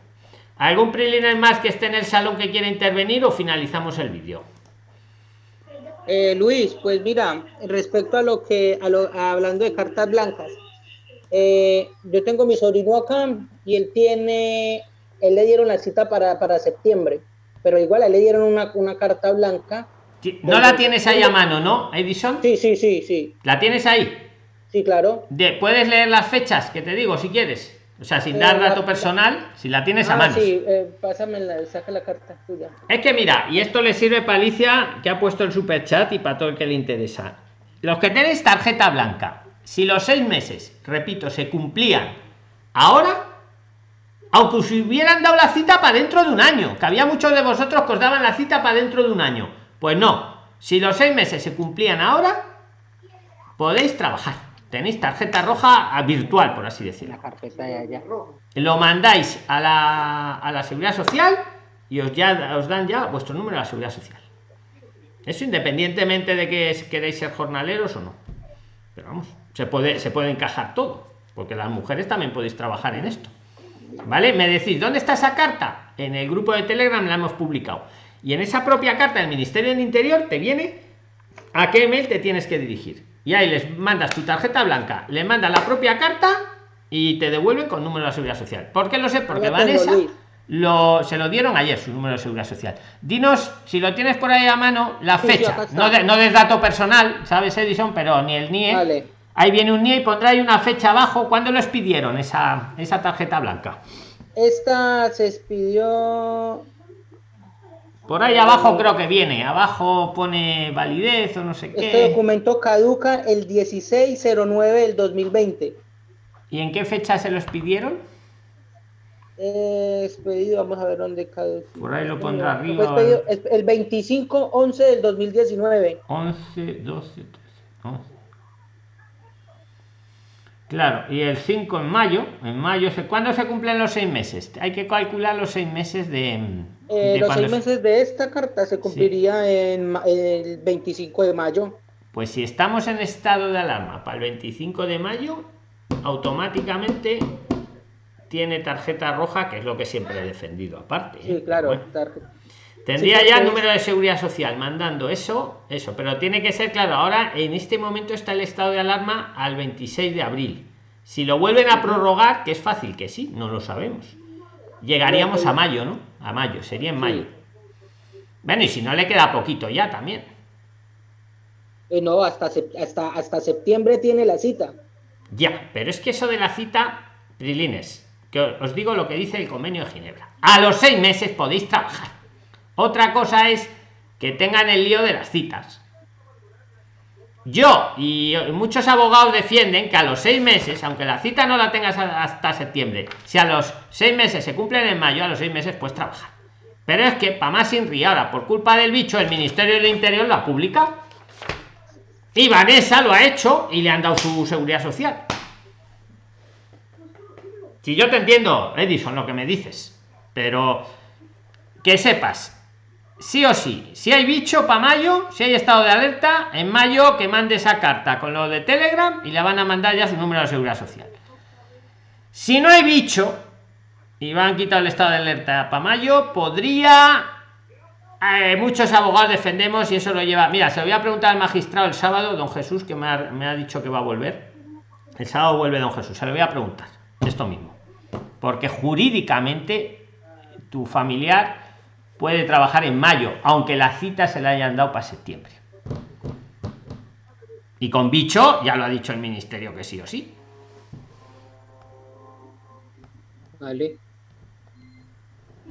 ¿Algún preliminar más que esté en el salón que quiera intervenir o finalizamos el vídeo? Eh, Luis, pues mira, respecto a lo que, a lo, hablando de cartas blancas, eh, yo tengo mi sobrino acá y él tiene, él le dieron la cita para, para septiembre, pero igual a le dieron una, una carta blanca. No la tienes ahí a mano, ¿no, Edison? Sí, sí, sí, sí. ¿La tienes ahí? Sí, claro. De, puedes leer las fechas que te digo si quieres. O sea, sin dar dato personal, si la tienes a ah, mano. Sí, eh, pásame la, saca la carta tuya. Es que mira, y esto le sirve para Alicia, que ha puesto el super chat y para todo el que le interesa. Los que tenéis tarjeta blanca, si los seis meses, repito, se cumplían ahora, aunque os hubieran dado la cita para dentro de un año, que había muchos de vosotros que os daban la cita para dentro de un año. Pues no, si los seis meses se cumplían ahora, podéis trabajar tenéis tarjeta roja virtual, por así decirlo. La carpeta ya, Lo mandáis a la, a la seguridad social y os, ya, os dan ya vuestro número de la seguridad social. Eso independientemente de que queréis ser jornaleros o no. Pero vamos, se puede, se puede encajar todo, porque las mujeres también podéis trabajar en esto. ¿Vale? Me decís, ¿dónde está esa carta? En el grupo de Telegram la hemos publicado. Y en esa propia carta del Ministerio del Interior te viene a qué email te tienes que dirigir y ahí les mandas tu tarjeta blanca, le mandas la propia carta y te devuelven con número de seguridad social. ¿Por qué lo sé? Porque Vanessa lo, se lo dieron ayer su número de seguridad social. Dinos, si lo tienes por ahí a mano, la fecha. No, de, no des dato personal, ¿sabes, Edison? Pero ni el NIE. Ahí viene un NIE y pondrá ahí una fecha abajo. ¿Cuándo les pidieron esa, esa tarjeta blanca? Esta se expidió por ahí abajo creo que viene, abajo pone validez o no sé qué. Este documento caduca el 1609 del 2020. ¿Y en qué fecha se los pidieron? Es pedido, vamos a ver dónde caduca. Por ahí lo pondrá arriba. el 25-11 del 2019. 11, 12, 13, 11. Claro, y el 5 en mayo, en mayo, ¿cuándo se cumplen los seis meses? Hay que calcular los seis meses de... Eh, los seis meses de esta carta se cumpliría en el 25 de mayo. Pues si estamos en estado de alarma para el 25 de mayo, automáticamente tiene tarjeta roja, que es lo que siempre he defendido aparte. Sí, ¿eh? claro. Tendría ya el número de seguridad social mandando eso, eso, pero tiene que ser claro. Ahora, en este momento está el estado de alarma al 26 de abril. Si lo vuelven a prorrogar, que es fácil que sí, no lo sabemos. Llegaríamos a mayo, ¿no? A mayo, sería en mayo. Bueno, y si no le queda poquito ya también. Eh, no, hasta, hasta, hasta septiembre tiene la cita. Ya, pero es que eso de la cita, Prilines, que os digo lo que dice el convenio de Ginebra. A los seis meses podéis trabajar. Otra cosa es que tengan el lío de las citas. Yo y muchos abogados defienden que a los seis meses, aunque la cita no la tengas hasta septiembre, si a los seis meses se cumplen en mayo, a los seis meses puedes trabajar. Pero es que, para más sin ahora, por culpa del bicho, el Ministerio del Interior lo ha publicado. Y Vanessa lo ha hecho y le han dado su seguridad social. Si yo te entiendo, Edison, lo que me dices, pero que sepas, sí o sí, si hay bicho para mayo, si hay estado de alerta, en mayo que mande esa carta con lo de Telegram y le van a mandar ya su número de seguridad social. Si no hay bicho, y van a quitar el estado de alerta para mayo, podría. Eh, muchos abogados defendemos y eso lo lleva. Mira, se lo voy a preguntar al magistrado el sábado, don Jesús, que me ha, dicho que va a volver. El sábado vuelve don Jesús, se lo voy a preguntar. Esto mismo. Porque jurídicamente tu familiar puede trabajar en mayo, aunque la cita se la hayan dado para septiembre. Y con bicho, ya lo ha dicho el ministerio que sí o sí. Vale.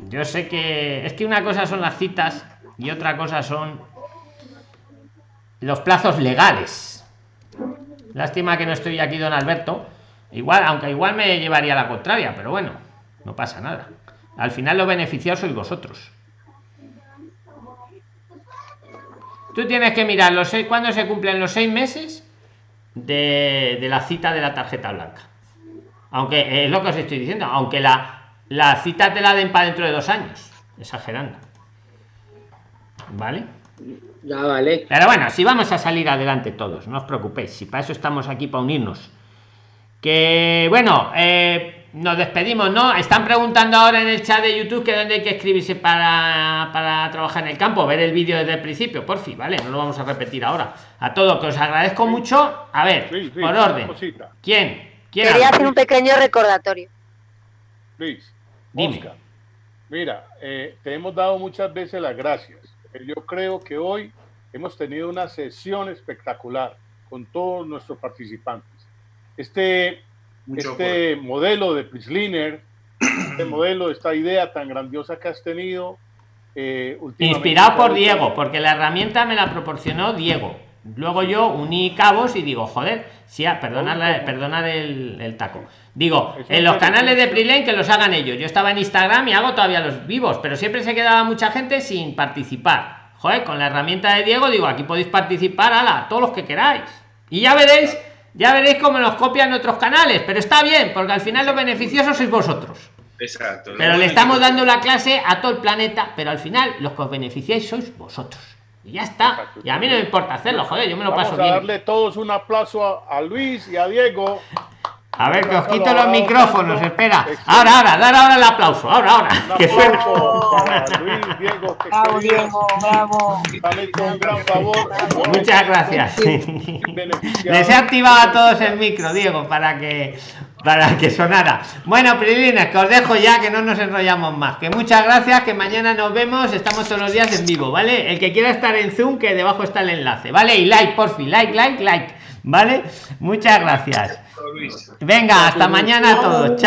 Yo sé que es que una cosa son las citas y otra cosa son los plazos legales. Lástima que no estoy aquí, don Alberto. Igual, aunque igual me llevaría a la contraria, pero bueno, no pasa nada. Al final los beneficiados sois vosotros. Tú tienes que mirar los seis, cuando se cumplen los seis meses de, de la cita de la tarjeta blanca. Aunque es lo que os estoy diciendo, aunque la, la cita te la den para dentro de dos años, exagerando. ¿Vale? Ya vale. Pero bueno, si vamos a salir adelante todos, no os preocupéis, si para eso estamos aquí para unirnos. Que bueno, eh, nos despedimos, ¿no? Están preguntando ahora en el chat de YouTube que dónde hay que escribirse para, para trabajar en el campo, ver el vídeo desde el principio, por fin, ¿vale? No lo vamos a repetir ahora. A todo, que os agradezco mucho. A ver, por orden. ¿Quién? ¿Quién Quería hacer un pequeño recordatorio. Luis. Mira, eh, te hemos dado muchas veces las gracias. Yo creo que hoy hemos tenido una sesión espectacular con todos nuestros participantes. Este, este modelo de Prisliner, este modelo, esta idea tan grandiosa que has tenido. Eh, Inspirado por Diego, porque la herramienta me la proporcionó Diego. Luego yo uní cabos y digo, joder, sí, perdonar, perdonar el, el, taco. Digo, en los canales de Prilane que los hagan ellos. Yo estaba en Instagram y hago todavía los vivos, pero siempre se quedaba mucha gente sin participar. Joder, con la herramienta de Diego digo, aquí podéis participar, ala, todos los que queráis. Y ya veréis, ya veréis cómo los copian otros canales, pero está bien, porque al final los beneficiosos sois vosotros. Exacto. Pero le estamos dando la clase a todo el planeta, pero al final los que os beneficiáis sois vosotros. Y ya está. Y a mí no me importa hacerlo, joder, yo me lo paso bien. darle todos un aplauso a, Luis y a Diego. A ver, que os quito los micrófonos, espera. Ahora, ahora, dar ahora el aplauso. Ahora, ahora. que suena. Luis, Diego, bravo, Diego, bravo. un gran favor. Muchas gracias. Les he activado a todos el micro, Diego, para que para que sonara. Bueno, Prilines, que os dejo ya, que no nos enrollamos más. Que muchas gracias, que mañana nos vemos, estamos todos los días en vivo, ¿vale? El que quiera estar en Zoom, que debajo está el enlace, ¿vale? Y like, por fin, like, like, like, ¿vale? Muchas gracias. Venga, hasta mañana a todos. Chao.